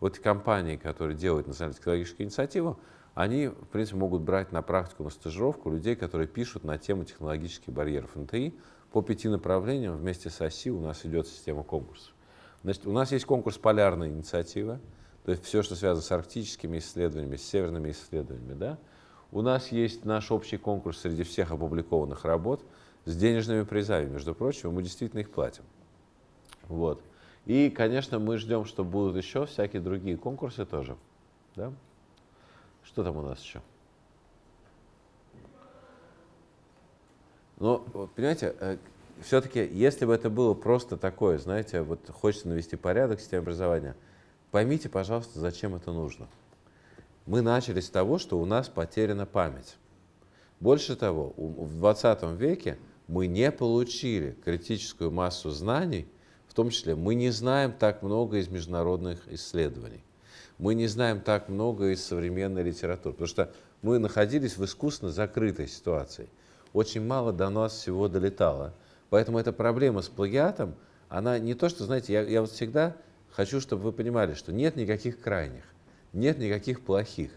Вот компании, которые делают национальную технологическую инициативу, они, в принципе, могут брать на практику, на стажировку людей, которые пишут на тему технологических барьеров НТИ, по пяти направлениям вместе с ОСИ у нас идет система конкурсов. Значит, у нас есть конкурс «Полярная инициатива», то есть все, что связано с арктическими исследованиями, с северными исследованиями. Да? У нас есть наш общий конкурс среди всех опубликованных работ с денежными призами, между прочим, мы действительно их платим. Вот. И, конечно, мы ждем, что будут еще всякие другие конкурсы тоже. Да? Что там у нас еще? Но, понимаете, э, все-таки, если бы это было просто такое, знаете, вот хочется навести порядок в системе образования, поймите, пожалуйста, зачем это нужно. Мы начали с того, что у нас потеряна память. Больше того, в 20 веке мы не получили критическую массу знаний, том числе мы не знаем так много из международных исследований, мы не знаем так много из современной литературы, потому что мы находились в искусственно закрытой ситуации. Очень мало до нас всего долетало. Поэтому эта проблема с плагиатом, она не то, что, знаете, я, я вот всегда хочу, чтобы вы понимали, что нет никаких крайних, нет никаких плохих.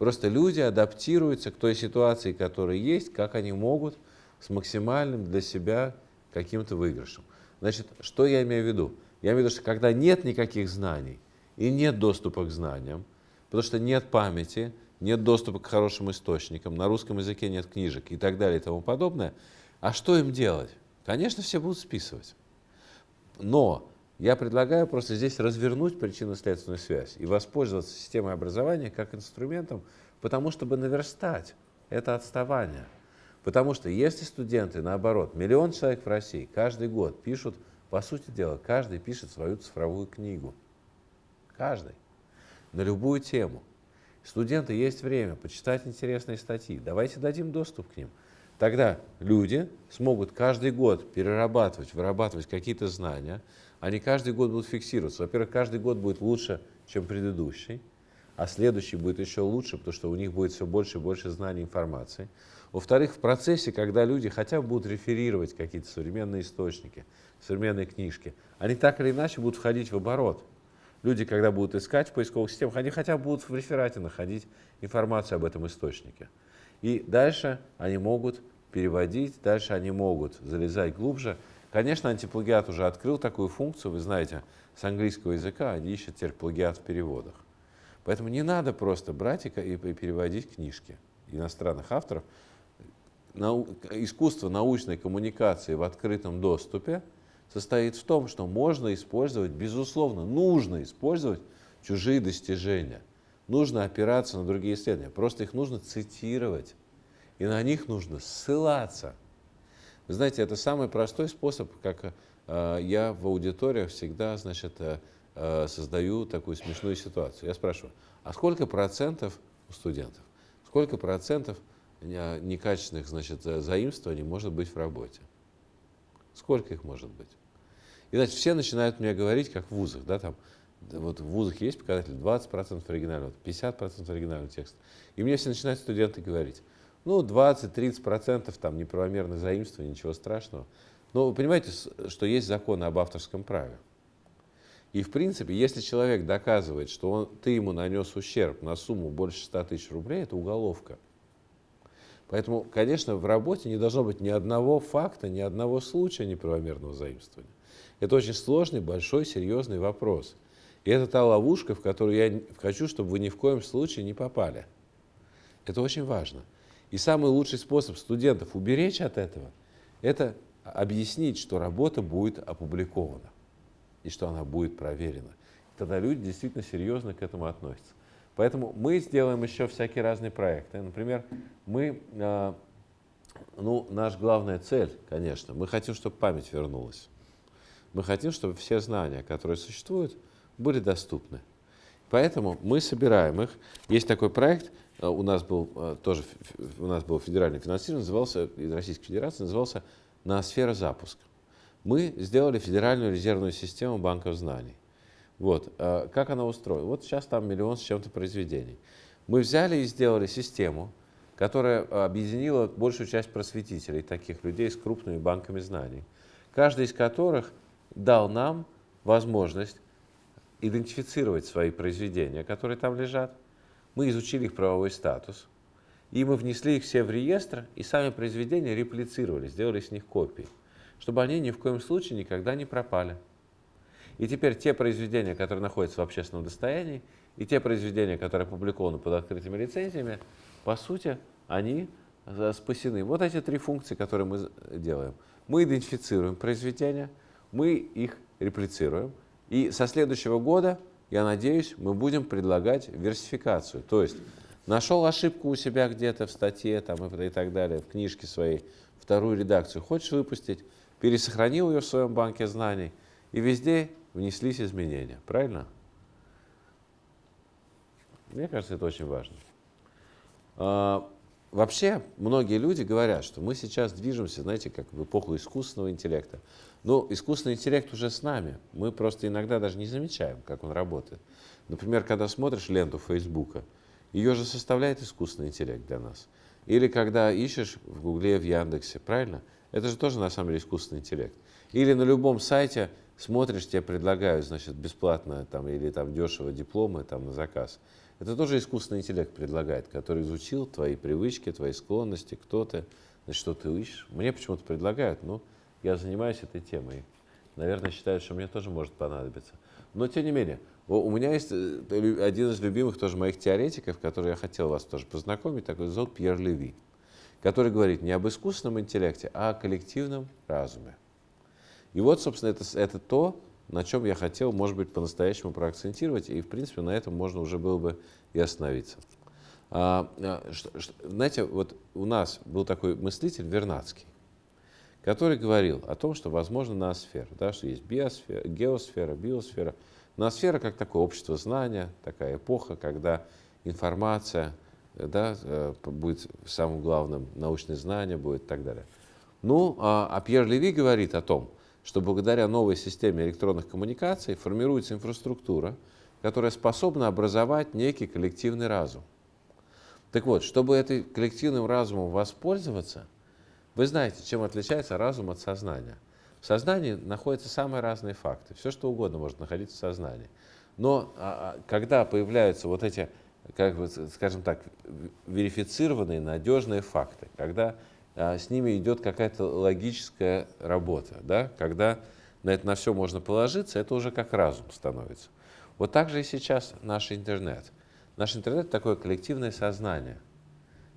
Просто люди адаптируются к той ситуации, которая есть, как они могут, с максимальным для себя каким-то выигрышем. Значит, что я имею в виду? Я имею в виду, что когда нет никаких знаний и нет доступа к знаниям, потому что нет памяти, нет доступа к хорошим источникам, на русском языке нет книжек и так далее и тому подобное, а что им делать? Конечно, все будут списывать. Но я предлагаю просто здесь развернуть причинно-следственную связь и воспользоваться системой образования как инструментом, потому чтобы наверстать это отставание. Потому что если студенты, наоборот, миллион человек в России каждый год пишут, по сути дела, каждый пишет свою цифровую книгу. Каждый. На любую тему. Студенты есть время почитать интересные статьи. Давайте дадим доступ к ним. Тогда люди смогут каждый год перерабатывать, вырабатывать какие-то знания, они каждый год будут фиксироваться. Во-первых, каждый год будет лучше, чем предыдущий, а следующий будет еще лучше, потому что у них будет все больше и больше знаний, информации. Во-вторых, в процессе, когда люди хотя бы будут реферировать какие-то современные источники, современные книжки, они так или иначе будут входить в оборот. Люди, когда будут искать в поисковых системах, они хотя бы будут в реферате находить информацию об этом источнике. И дальше они могут переводить, дальше они могут залезать глубже, Конечно, антиплагиат уже открыл такую функцию, вы знаете, с английского языка они ищут теперь плагиат в переводах. Поэтому не надо просто брать и переводить книжки иностранных авторов. Нау искусство научной коммуникации в открытом доступе состоит в том, что можно использовать, безусловно, нужно использовать чужие достижения. Нужно опираться на другие исследования. Просто их нужно цитировать. И на них нужно ссылаться. Вы знаете, это самый простой способ, как э, я в аудиториях всегда значит, э, э, создаю такую смешную ситуацию. Я спрашиваю, а сколько процентов у студентов, сколько процентов некачественных значит, заимствований может быть в работе? Сколько их может быть? И значит, все начинают мне говорить, как в вузах, да, там, вот в вузах есть показатель 20% оригинального, 50% оригинального текста. И мне все начинают студенты говорить, ну, 20-30% там неправомерно заимствование, ничего страшного. Но вы понимаете, что есть законы об авторском праве. И, в принципе, если человек доказывает, что он, ты ему нанес ущерб на сумму больше 100 тысяч рублей, это уголовка. Поэтому, конечно, в работе не должно быть ни одного факта, ни одного случая неправомерного заимствования. Это очень сложный, большой, серьезный вопрос. И это та ловушка, в которую я хочу, чтобы вы ни в коем случае не попали. Это очень важно. И самый лучший способ студентов уберечь от этого – это объяснить, что работа будет опубликована и что она будет проверена. Тогда люди действительно серьезно к этому относятся. Поэтому мы сделаем еще всякие разные проекты. Например, мы, а, ну, наша главная цель, конечно, мы хотим, чтобы память вернулась. Мы хотим, чтобы все знания, которые существуют, были доступны. Поэтому мы собираем их. Есть такой проект – Э, у нас был э, тоже у нас был федеральный финансирование, назывался, из Российской Федерации, назывался на сфера запуска. Мы сделали федеральную резервную систему банков знаний. Вот. Э, как она устроена? Вот сейчас там миллион с чем-то произведений. Мы взяли и сделали систему, которая объединила большую часть просветителей, таких людей с крупными банками знаний, каждый из которых дал нам возможность идентифицировать свои произведения, которые там лежат, мы изучили их правовой статус, и мы внесли их все в реестр, и сами произведения реплицировали, сделали с них копии, чтобы они ни в коем случае никогда не пропали. И теперь те произведения, которые находятся в общественном достоянии, и те произведения, которые опубликованы под открытыми лицензиями, по сути, они э, спасены. Вот эти три функции, которые мы делаем. Мы идентифицируем произведения, мы их реплицируем, и со следующего года я надеюсь, мы будем предлагать версификацию. То есть нашел ошибку у себя где-то в статье там, и так далее, в книжке своей, вторую редакцию, хочешь выпустить, пересохранил ее в своем банке знаний, и везде внеслись изменения. Правильно? Мне кажется, это очень важно. А, вообще многие люди говорят, что мы сейчас движемся, знаете, как в эпоху искусственного интеллекта. Но искусственный интеллект уже с нами. Мы просто иногда даже не замечаем, как он работает. Например, когда смотришь ленту Фейсбука, ее же составляет искусственный интеллект для нас. Или когда ищешь в Гугле, в Яндексе, правильно? Это же тоже на самом деле искусственный интеллект. Или на любом сайте смотришь, тебе предлагают, значит, бесплатно там, или там дешево дипломы там, на заказ. Это тоже искусственный интеллект предлагает, который изучил твои привычки, твои склонности, кто ты, значит, что ты ищешь. Мне почему-то предлагают, ну, я занимаюсь этой темой. Наверное, считают, что мне тоже может понадобиться. Но, тем не менее, у меня есть э, один из любимых тоже моих теоретиков, который я хотел вас тоже познакомить, такой зовут Пьер Леви, который говорит не об искусственном интеллекте, а о коллективном разуме. И вот, собственно, это, это то, на чем я хотел, может быть, по-настоящему проакцентировать, и, в принципе, на этом можно уже было бы и остановиться. А, а что, что, знаете, вот у нас был такой мыслитель Вернадский, который говорил о том, что возможно ноосфера, да, что есть биосфера, геосфера, биосфера. Ноосфера как такое общество знания, такая эпоха, когда информация да, э, будет самым главным, научное знание будет и так далее. Ну, а, а Пьер Леви говорит о том, что благодаря новой системе электронных коммуникаций формируется инфраструктура, которая способна образовать некий коллективный разум. Так вот, чтобы этим коллективным разумом воспользоваться – вы знаете, чем отличается разум от сознания. В сознании находятся самые разные факты. Все, что угодно может находиться в сознании. Но а, а, когда появляются вот эти, как бы, скажем так, верифицированные, надежные факты, когда с ними идет какая-то логическая работа, да, когда на это на все можно положиться, это уже как разум становится. Вот так же и сейчас наш интернет. Наш интернет такое коллективное сознание.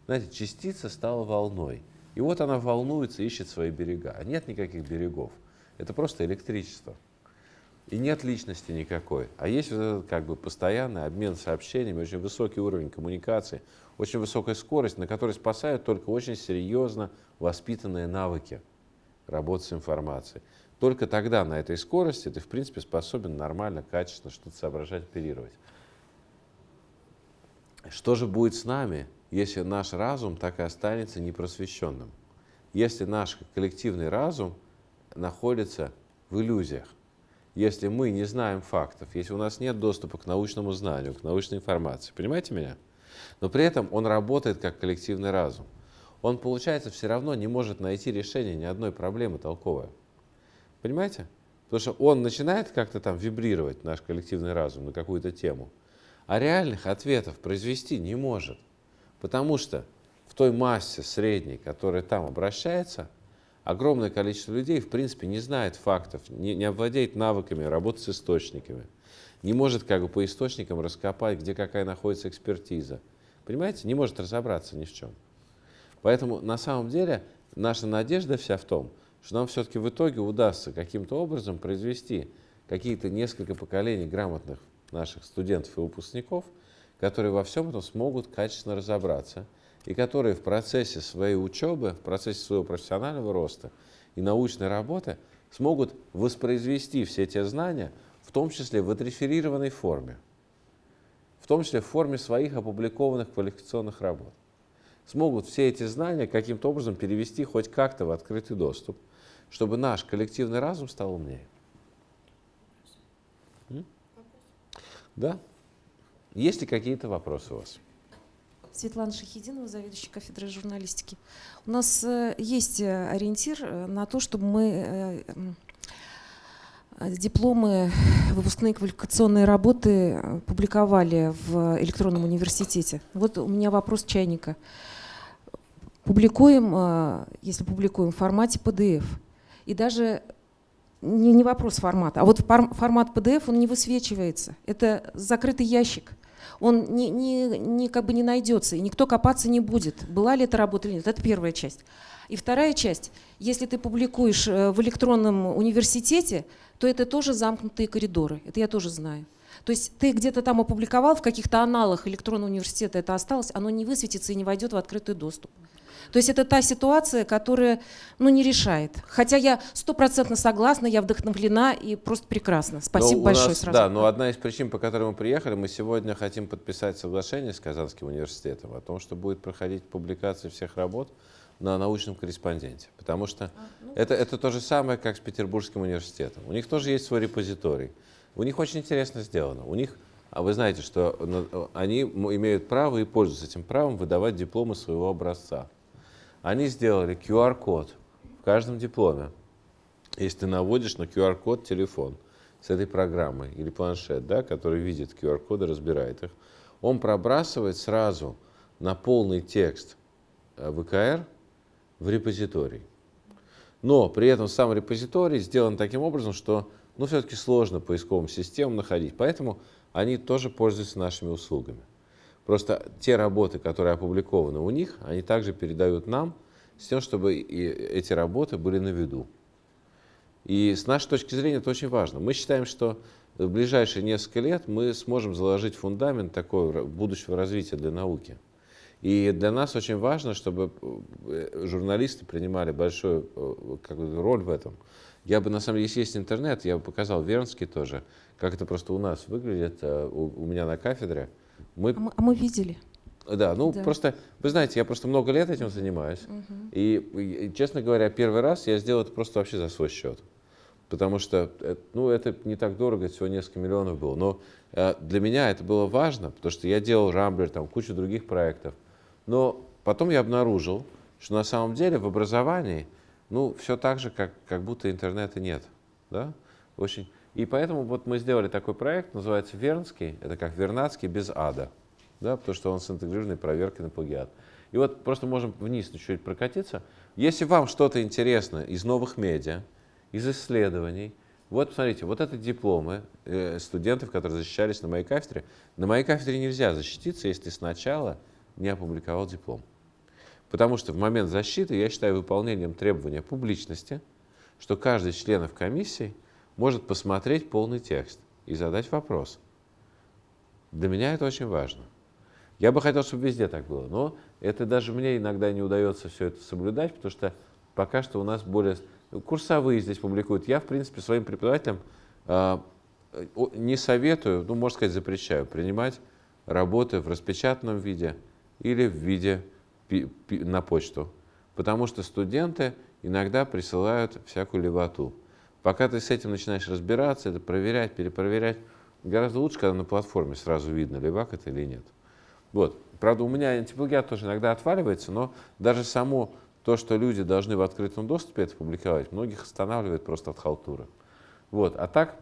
Знаете, частица стала волной. И вот она волнуется, ищет свои берега. А нет никаких берегов. Это просто электричество. И нет личности никакой. А есть вот этот как бы постоянный обмен сообщениями, очень высокий уровень коммуникации, очень высокая скорость, на которой спасают только очень серьезно воспитанные навыки работы с информацией. Только тогда на этой скорости ты, в принципе, способен нормально, качественно что-то соображать, оперировать. Что же будет с нами, если наш разум так и останется непросвещенным, если наш коллективный разум находится в иллюзиях, если мы не знаем фактов, если у нас нет доступа к научному знанию, к научной информации, понимаете меня? Но при этом он работает как коллективный разум. Он, получается, все равно не может найти решение ни одной проблемы толковой. Понимаете? Потому что он начинает как-то там вибрировать, наш коллективный разум, на какую-то тему, а реальных ответов произвести не может. Потому что в той массе средней, которая там обращается, огромное количество людей, в принципе, не знает фактов, не, не овладеет навыками работы с источниками, не может как бы по источникам раскопать, где какая находится экспертиза. Понимаете? Не может разобраться ни в чем. Поэтому на самом деле наша надежда вся в том, что нам все-таки в итоге удастся каким-то образом произвести какие-то несколько поколений грамотных наших студентов и выпускников – которые во всем этом смогут качественно разобраться и которые в процессе своей учебы, в процессе своего профессионального роста и научной работы смогут воспроизвести все те знания, в том числе в отреферированной форме, в том числе в форме своих опубликованных квалификационных работ. Смогут все эти знания каким-то образом перевести хоть как-то в открытый доступ, чтобы наш коллективный разум стал умнее. Да? Есть ли какие-то вопросы у вас? Светлана Шахидинова, заведующая кафедрой журналистики. У нас э, есть э, ориентир э, на то, чтобы мы дипломы, выпускные квалификационные работы публиковали в электронном университете. Вот у меня вопрос чайника. Публикуем, если публикуем в формате PDF, и даже не, не вопрос формата, а вот формат PDF, он не высвечивается. Это закрытый ящик он не, не, не, как бы не найдется, и никто копаться не будет, была ли это работа или нет. Это первая часть. И вторая часть, если ты публикуешь э, в электронном университете, то это тоже замкнутые коридоры, это я тоже знаю. То есть ты где-то там опубликовал, в каких-то аналах электронного университета это осталось, оно не высветится и не войдет в открытый доступ. То есть это та ситуация, которая ну, не решает. Хотя я стопроцентно согласна, я вдохновлена и просто прекрасно. Спасибо Но у большое нас- сразу. Да, но одна из причин, по которой мы приехали, мы сегодня хотим подписать соглашение с Казанским университетом о том, что будет проходить публикация всех работ на научном корреспонденте. Потому что это, это то же самое, как с Петербургским университетом. У них тоже есть свой репозиторий. У них очень интересно сделано. У них, а вы знаете, что они имеют право и пользуются этим правом выдавать дипломы своего образца. Они сделали QR-код в каждом дипломе. Если ты наводишь на QR-код телефон с этой программой или планшет, да, который видит QR-коды, разбирает их, он пробрасывает сразу на полный текст э, ВКР в репозиторий. Но при этом сам репозиторий сделан таким образом, что ну, все-таки сложно поисковым системам находить. Поэтому они тоже пользуются нашими услугами. Просто те работы, которые опубликованы у них, они также передают нам с тем, чтобы и эти работы были на виду. И с нашей точки зрения это очень важно. Мы считаем, что в ближайшие несколько лет мы сможем заложить фундамент такого будущего развития для науки. И для нас очень важно, чтобы э, журналисты принимали большую э, как бы, роль в этом. Я бы, на самом деле, если есть интернет, я бы показал Вернский тоже, как это просто у нас выглядит, э, у, у меня на кафедре. Мы А мы, а мы видели. да, ну Да. просто, вы знаете, я просто много лет этим занимаюсь. И, и, честно говоря, первый раз я сделал это просто вообще за свой счет. Потому что, ну, это не так дорого, всего несколько миллионов было. Но э, для меня это было важно, потому что я делал Рамблер, там, кучу других проектов. Но потом я обнаружил, что на самом деле в образовании, ну, все так же, как, как будто интернета нет. Да? Очень. И поэтому вот мы сделали такой проект, называется Вернский, это как Вернадский без ада, да, потому что он с интегрированной проверкой на плагиат. И вот просто можем вниз чуть-чуть прокатиться. Если вам что-то интересно из новых медиа, из исследований, вот посмотрите, вот это дипломы э, студентов, которые защищались на моей кафедре. На моей кафедре нельзя защититься, если сначала не опубликовал диплом. Потому что в момент защиты я считаю выполнением требования публичности, что каждый из членов комиссии может посмотреть полный текст и задать вопрос. Для меня это очень важно. Я бы хотел, чтобы везде так было, но это даже мне иногда не удается все это соблюдать, потому что пока что у нас более... Курсовые здесь публикуют. Я, в принципе, своим преподавателям о- не советую, ну, можно сказать, запрещаю принимать работы в распечатанном виде или в виде на почту. Потому что студенты иногда присылают всякую левоту. Пока ты с этим начинаешь разбираться, это проверять, перепроверять, гораздо лучше, когда на платформе сразу видно, левак это или нет. Вот. Правда, у меня антиплагиат тоже иногда отваливается, но даже само то, что люди должны в открытом доступе это публиковать, многих останавливает просто от халтуры. Вот. А так,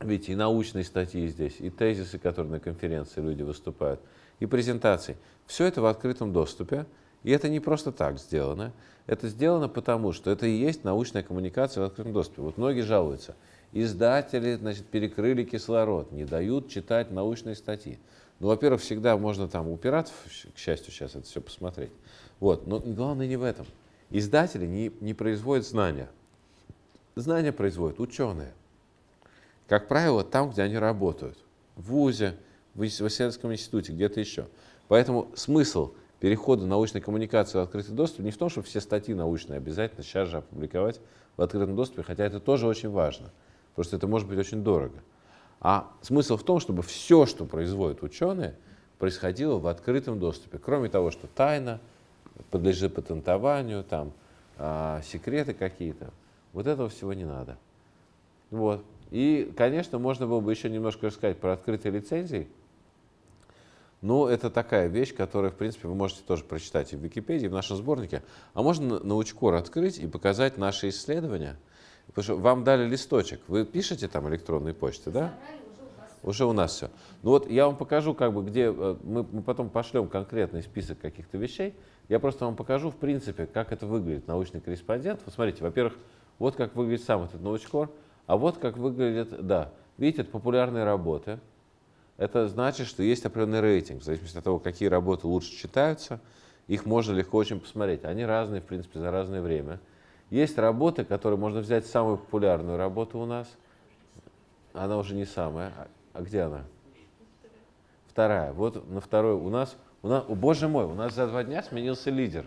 видите, и научные статьи здесь, и тезисы, которые на конференции люди выступают, и презентации. Все это в открытом доступе. И это не просто так сделано. Это сделано потому, что это и есть научная коммуникация в открытом доступе. Вот многие жалуются. Издатели значит, перекрыли кислород, не дают читать научные статьи. Ну, во-первых, всегда можно там у к счастью, сейчас это все посмотреть. Вот. Но главное не в этом. Издатели не, не производят знания. Знания производят ученые. Как правило, там, где они работают. В ВУЗе, в ис- в исследовательском институте, где-то еще. Поэтому смысл перехода научной коммуникации в открытый доступ не в том, чтобы все статьи научные обязательно сейчас же опубликовать в открытом доступе, хотя это тоже очень важно, потому что это может быть очень дорого. А смысл в том, чтобы все, что производят ученые, происходило в открытом доступе. Кроме того, что тайна, подлежит патентованию, там, а, секреты какие-то. Вот этого всего не надо. Вот. И, конечно, можно было бы еще немножко рассказать про открытые лицензии. Но это такая вещь, которую, в принципе, вы можете тоже прочитать и в Википедии, и в нашем сборнике. А можно научкор открыть и показать наши исследования. Потому что вам дали листочек. Вы пишете там электронные почты, да? Уже у нас все. Ну вот я вам покажу, как бы, где э, мы, мы потом пошлем конкретный список каких-то вещей. Я просто вам покажу, в принципе, как это выглядит научный корреспондент. Вот смотрите, во-первых, вот как выглядит сам этот научкор, а вот как выглядит, да, видите, это популярные работы. Это значит, что есть определенный рейтинг, в зависимости от того, какие работы лучше читаются, их можно легко очень посмотреть. Они разные, в принципе, за разное время. Есть работы, которые можно взять самую популярную работу у нас. Она уже не самая. А- А где она? Вторая. Вот на второй у нас, у нас, о, боже мой, у нас за два дня сменился лидер.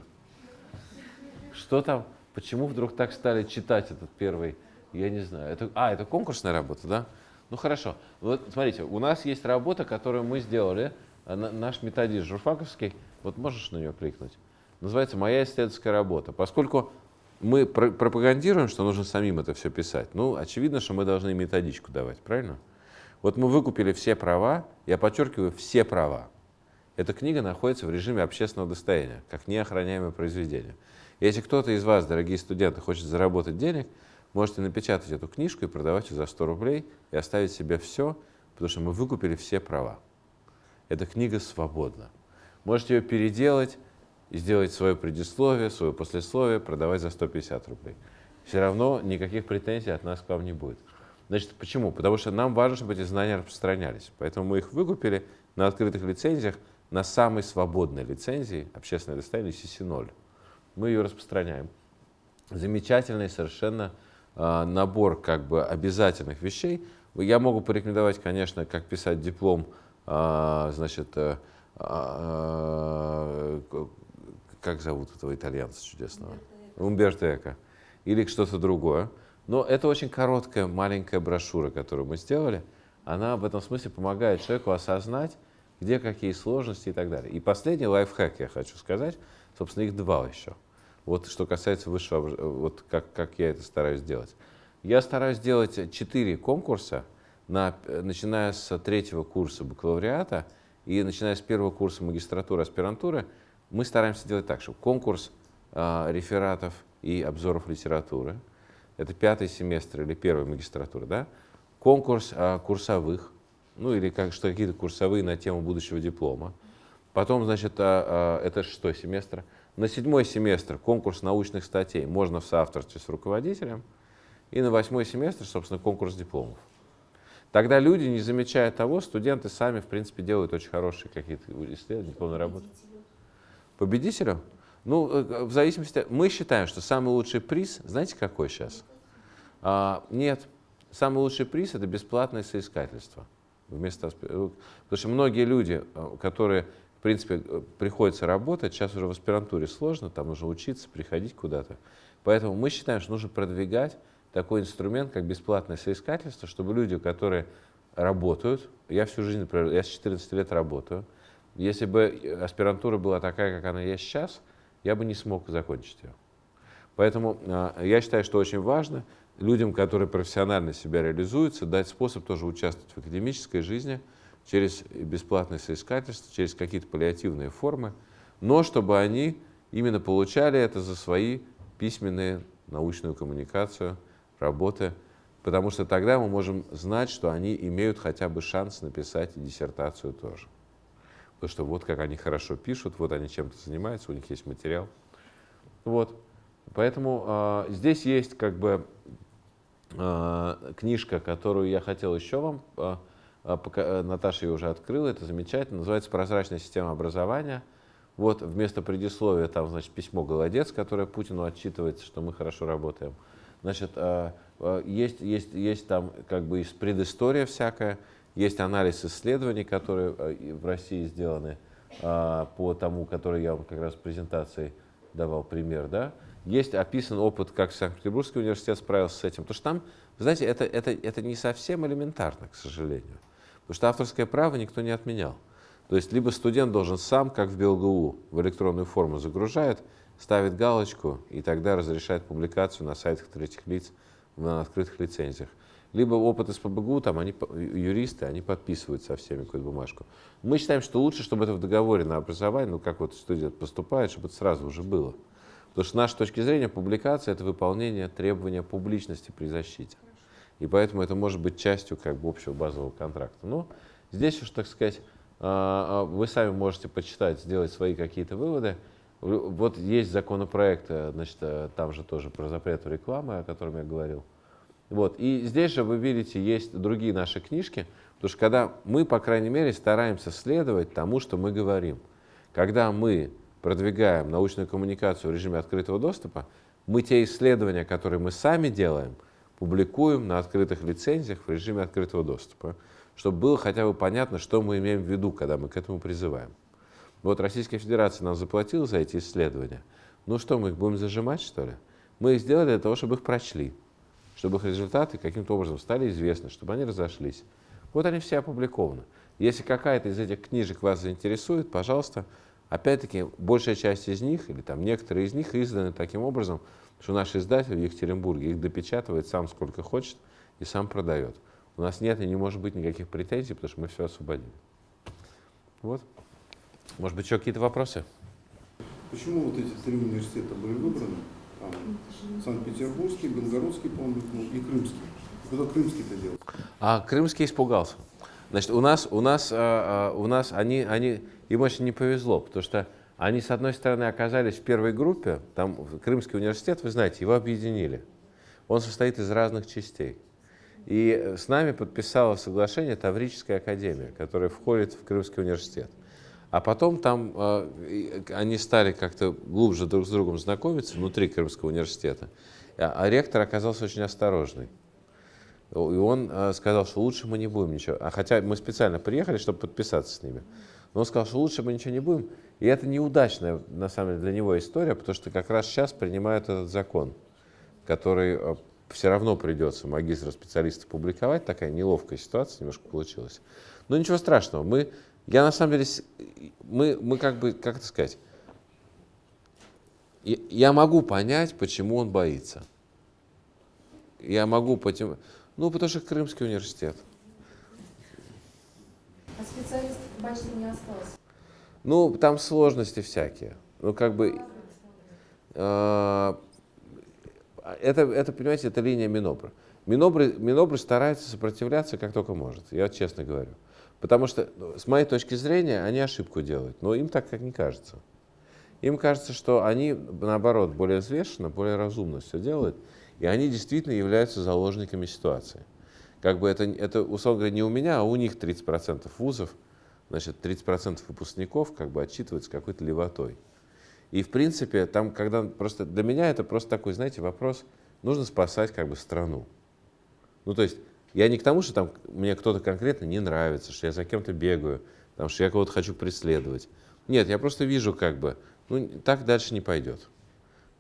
что там, почему вдруг так стали читать этот первый, я не знаю. Это, а, это конкурсная работа, да? Ну хорошо. Вот смотрите, у нас есть работа, которую мы сделали, а, наш методист журфаковский, вот можешь на нее кликнуть, называется «Моя исследовательская работа». Поскольку мы пропагандируем, что нужно самим это все писать, ну, очевидно, что мы должны методичку давать, правильно? Вот мы выкупили все права, я подчеркиваю, все права. Эта книга находится в режиме общественного достояния, как неохраняемое произведение. Если кто-то из вас, дорогие студенты, хочет заработать денег, можете напечатать эту книжку и продавать ее за 100 рублей и оставить себе все, потому что мы выкупили все права. Эта книга свободна. Можете ее переделать и сделать свое предисловие, свое послесловие, продавать за 150 рублей. Все равно никаких претензий от нас к вам не будет. Значит, почему? Потому что нам важно, чтобы эти знания распространялись. Поэтому мы их выкупили на открытых лицензиях, на самой свободной лицензии, общественное достояние CC0. Мы ее распространяем. Замечательный совершенно набор как бы обязательных вещей. Я могу порекомендовать, конечно, как писать диплом, э, значит, э, э, как зовут этого итальянца чудесного? Умберто Эко. Или что-то другое. Но это очень короткая, маленькая брошюра, которую мы сделали. Она в этом смысле помогает человеку осознать, где какие сложности и так далее. И последний лайфхак я хочу сказать, собственно, их два еще. Вот что касается высшего, вот как, как я это стараюсь делать. Я стараюсь делать четыре конкурса, на, начиная с третьего курса бакалавриата и начиная с первого курса магистратуры, аспирантуры, мы стараемся делать так, что конкурс э, рефератов и обзоров литературы, это пятый семестр или первая магистратура, да? конкурс э, курсовых, ну или как, что какие-то курсовые на тему будущего диплома. Потом, значит, а, а, это шестой семестр. На седьмой семестр конкурс научных статей можно в соавторстве с руководителем. И на восьмой семестр, собственно, конкурс дипломов. Тогда люди, не замечая того, студенты сами, в принципе, делают очень хорошие какие-то исследования, дипломные работы. Победителю? Ну, э, в зависимости... Мы считаем, что самый лучший приз, знаете, какой сейчас? А, нет. Самый лучший приз – это бесплатное соискательство вместо Потому что многие люди, э, которые, принципе, э, приходится работать, сейчас уже в аспирантуре сложно, там нужно учиться, приходить куда-то. Поэтому мы считаем, что нужно продвигать такой инструмент, как бесплатное соискательство, чтобы люди, которые работают, я всю жизнь, например, я с 14 лет работаю, если бы аспирантура была такая, как она есть сейчас, я бы не смог закончить ее. Поэтому э, я считаю, что очень важно людям, которые профессионально себя реализуются, дать способ тоже участвовать в академической жизни через бесплатное соискательство, через какие-то паллиативные формы, но чтобы они именно получали это за свои письменные научную коммуникацию, работы, потому что тогда мы можем знать, что они имеют хотя бы шанс написать диссертацию тоже. Потому что вот как они хорошо пишут, вот они чем-то занимаются, у них есть материал. Вот. Поэтому э, здесь есть как бы Э, книжка, которую я хотел еще вам, э, пока, Наташа ее уже открыла, это замечательно, называется «Прозрачная система образования». Вот вместо предисловия там, значит, письмо «Голодец», которое Путину отчитывается, что мы хорошо работаем. Значит, есть, есть, есть там как бы предыстория всякая, есть анализ исследований, которые в России сделаны по тому, который я вам как раз в презентации давал пример, да, есть описан опыт, как Санкт-Петербургский университет справился с этим. Потому что там, знаете, это, это, это не совсем элементарно, к сожалению. Потому что авторское право никто не отменял. То есть либо студент должен сам, как в БелГУ, в электронную форму загружает, ставит галочку и тогда разрешает публикацию на сайтах третьих лиц на открытых лицензиях. Либо опыт из ПБГУ, там они, юристы, они подписывают со всеми какую-то бумажку. Мы считаем, что лучше, чтобы это в договоре на образование, ну как вот студент поступает, чтобы это сразу уже было. Потому что с нашей точки зрения публикация – это выполнение требования публичности при защите. И поэтому это может быть частью как бы общего базового контракта. Но здесь уж, так сказать, а, а, вы сами можете почитать, сделать свои какие-то выводы. Вот есть законопроект, значит, э, там же тоже про запрет рекламы, о котором я говорил. Вот. И здесь же вы видите, есть другие наши книжки, потому что когда мы, по крайней мере, стараемся следовать тому, что мы говорим. Когда мы продвигаем научную коммуникацию в режиме открытого доступа, мы те исследования, которые мы сами делаем, публикуем на открытых лицензиях в режиме открытого доступа, чтобы было хотя бы понятно, что мы имеем в виду, когда мы к этому призываем. Вот Российская Федерация нам заплатила за эти исследования, Ну что, мы их будем зажимать, что ли? Мы их сделали для того, чтобы их прочли, чтобы их результаты каким-то образом стали известны, чтобы они разошлись. Вот они все опубликованы. Если какая-то из этих книжек вас заинтересует, пожалуйста, опять-таки, большая часть из них, или там некоторые из них изданы таким образом, что наш издатель в Екатеринбурге их допечатывает сам сколько хочет и сам продает. У нас нет и не может быть никаких претензий, потому что мы все освободили. Вот. Может быть, еще какие-то вопросы? Почему вот эти три университета были выбраны? Там, Санкт-Петербургский, Белгородский, по-моему, и Крымский. Куда Крымский-то делал? А Крымский испугался. Значит, у нас, у нас, а, а, у нас они, они, им очень не повезло, потому что они, с одной стороны, оказались в первой группе, там Крымский университет, вы знаете, его объединили. Он состоит из разных частей. И с нами подписала соглашение Таврическая академия, которая входит в Крымский университет. А потом там э, они стали как-то глубже друг с другом знакомиться внутри Крымского университета. А, а ректор оказался очень осторожный. И он э, сказал, что лучше мы не будем ничего. А хотя мы специально приехали, чтобы подписаться с ними. Но он сказал, что лучше мы ничего не будем. И это неудачная, на самом деле, для него история, потому что как раз сейчас принимают этот закон, который э, все равно придется магистра специалиста публиковать. Такая неловкая ситуация немножко получилась. Но ничего страшного. Мы, я на самом деле, мы, мы как бы, как это сказать, я могу понять, почему он боится. Я могу, почему, ну, потому что Крымский университет. А специалистов почти не осталось. Ну, там сложности всякие. Ну, как бы... Э, это, это, понимаете, это линия Минобра. Минобры, Минобры старается сопротивляться как только может, я честно говорю. Потому что, ну, с моей точки зрения, они ошибку делают, но им так как не кажется. Им кажется, что они, наоборот, более взвешенно, более разумно все делают, и они действительно являются заложниками ситуации. Как бы это, это условно говоря, не у меня, а у них 30% вузов, значит, 30% выпускников как бы отчитываются какой-то левотой. И, в принципе, там, когда просто для меня это просто такой, знаете, вопрос, нужно спасать как бы страну. Ну, то есть, я не к тому, что там мне кто-то конкретно не нравится, что я за кем-то бегаю, там, что я кого-то хочу преследовать. Нет, я просто вижу как бы, ну, так дальше не пойдет.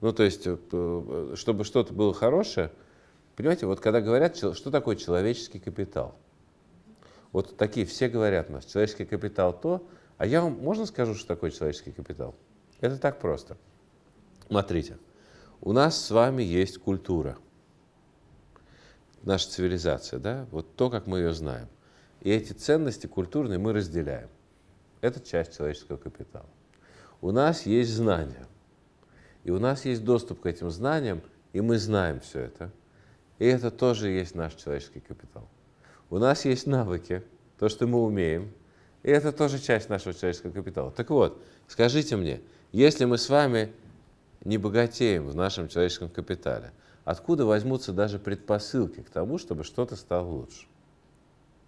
Ну, то есть, э, э, чтобы что-то было хорошее, понимаете, вот когда говорят, что такое человеческий капитал? Вот такие все говорят у нас, человеческий капитал то, а я вам, можно скажу, что такое человеческий капитал? Это так просто. Смотрите, у нас с вами есть культура, наша цивилизация, да, вот то, как мы ее знаем. И эти ценности культурные мы разделяем. Это часть человеческого капитала. У нас есть знания, и у нас есть доступ к этим знаниям, и мы знаем все это. И это тоже есть наш человеческий капитал. У нас есть навыки, то, что мы умеем, и это тоже часть нашего человеческого капитала. Так вот, скажите мне, если мы с вами не богатеем в нашем человеческом капитале, откуда возьмутся даже предпосылки к тому, чтобы что-то стало лучше?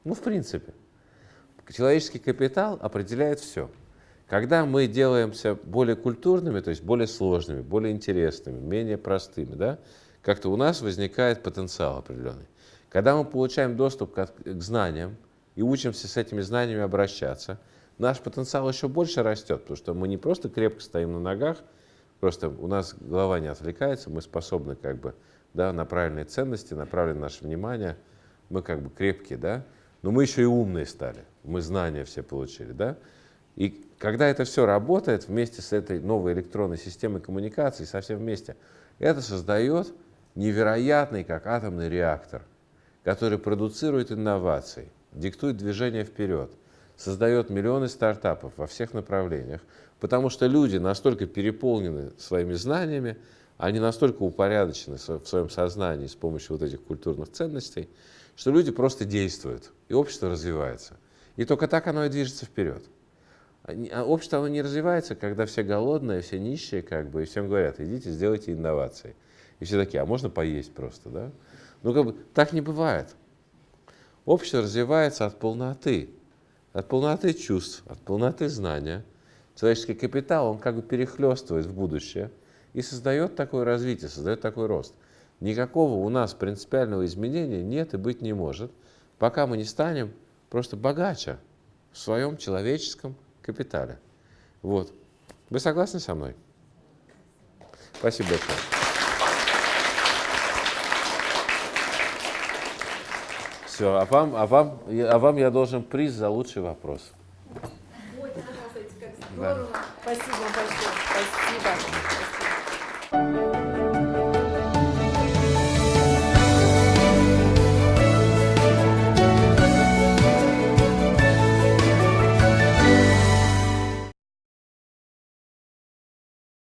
Ну, в принципе. Человеческий капитал определяет все. Когда мы делаемся более культурными, то есть более сложными, более интересными, менее простыми, да, как-то у нас возникает потенциал определенный. Когда мы получаем доступ к, к знаниям и учимся с этими знаниями обращаться, наш потенциал еще больше растет, потому что мы не просто крепко стоим на ногах, просто у нас голова не отвлекается, мы способны как бы да, на правильные ценности, направлены наше внимание, мы как бы крепкие, да, но мы еще и умные стали, мы знания все получили, да, и когда это все работает вместе с этой новой электронной системой коммуникации, совсем вместе, это создает невероятный, как атомный реактор, который продуцирует инновации, диктует движение вперед, создает миллионы стартапов во всех направлениях, потому что люди настолько переполнены своими знаниями, они настолько упорядочены в своем сознании с помощью вот этих культурных ценностей, что люди просто действуют, и общество развивается. И только так оно и движется вперед. А общество оно не развивается, когда все голодные, все нищие, как бы, и всем говорят, идите, сделайте инновации. И все такие, а можно поесть просто, да? Ну, как бы, так не бывает. Общество развивается от полноты, от полноты чувств, от полноты знания. Человеческий капитал, он как бы перехлестывает в будущее и создает такое развитие, создает такой рост. Никакого у нас принципиального изменения нет и быть не может, пока мы не станем просто богаче в своем человеческом капитале. Вот. Вы согласны со мной? Спасибо большое. Все, а вам, а, вам, а вам я должен приз за лучший вопрос. Вот, да. Спасибо большое. Спасибо. Спасибо.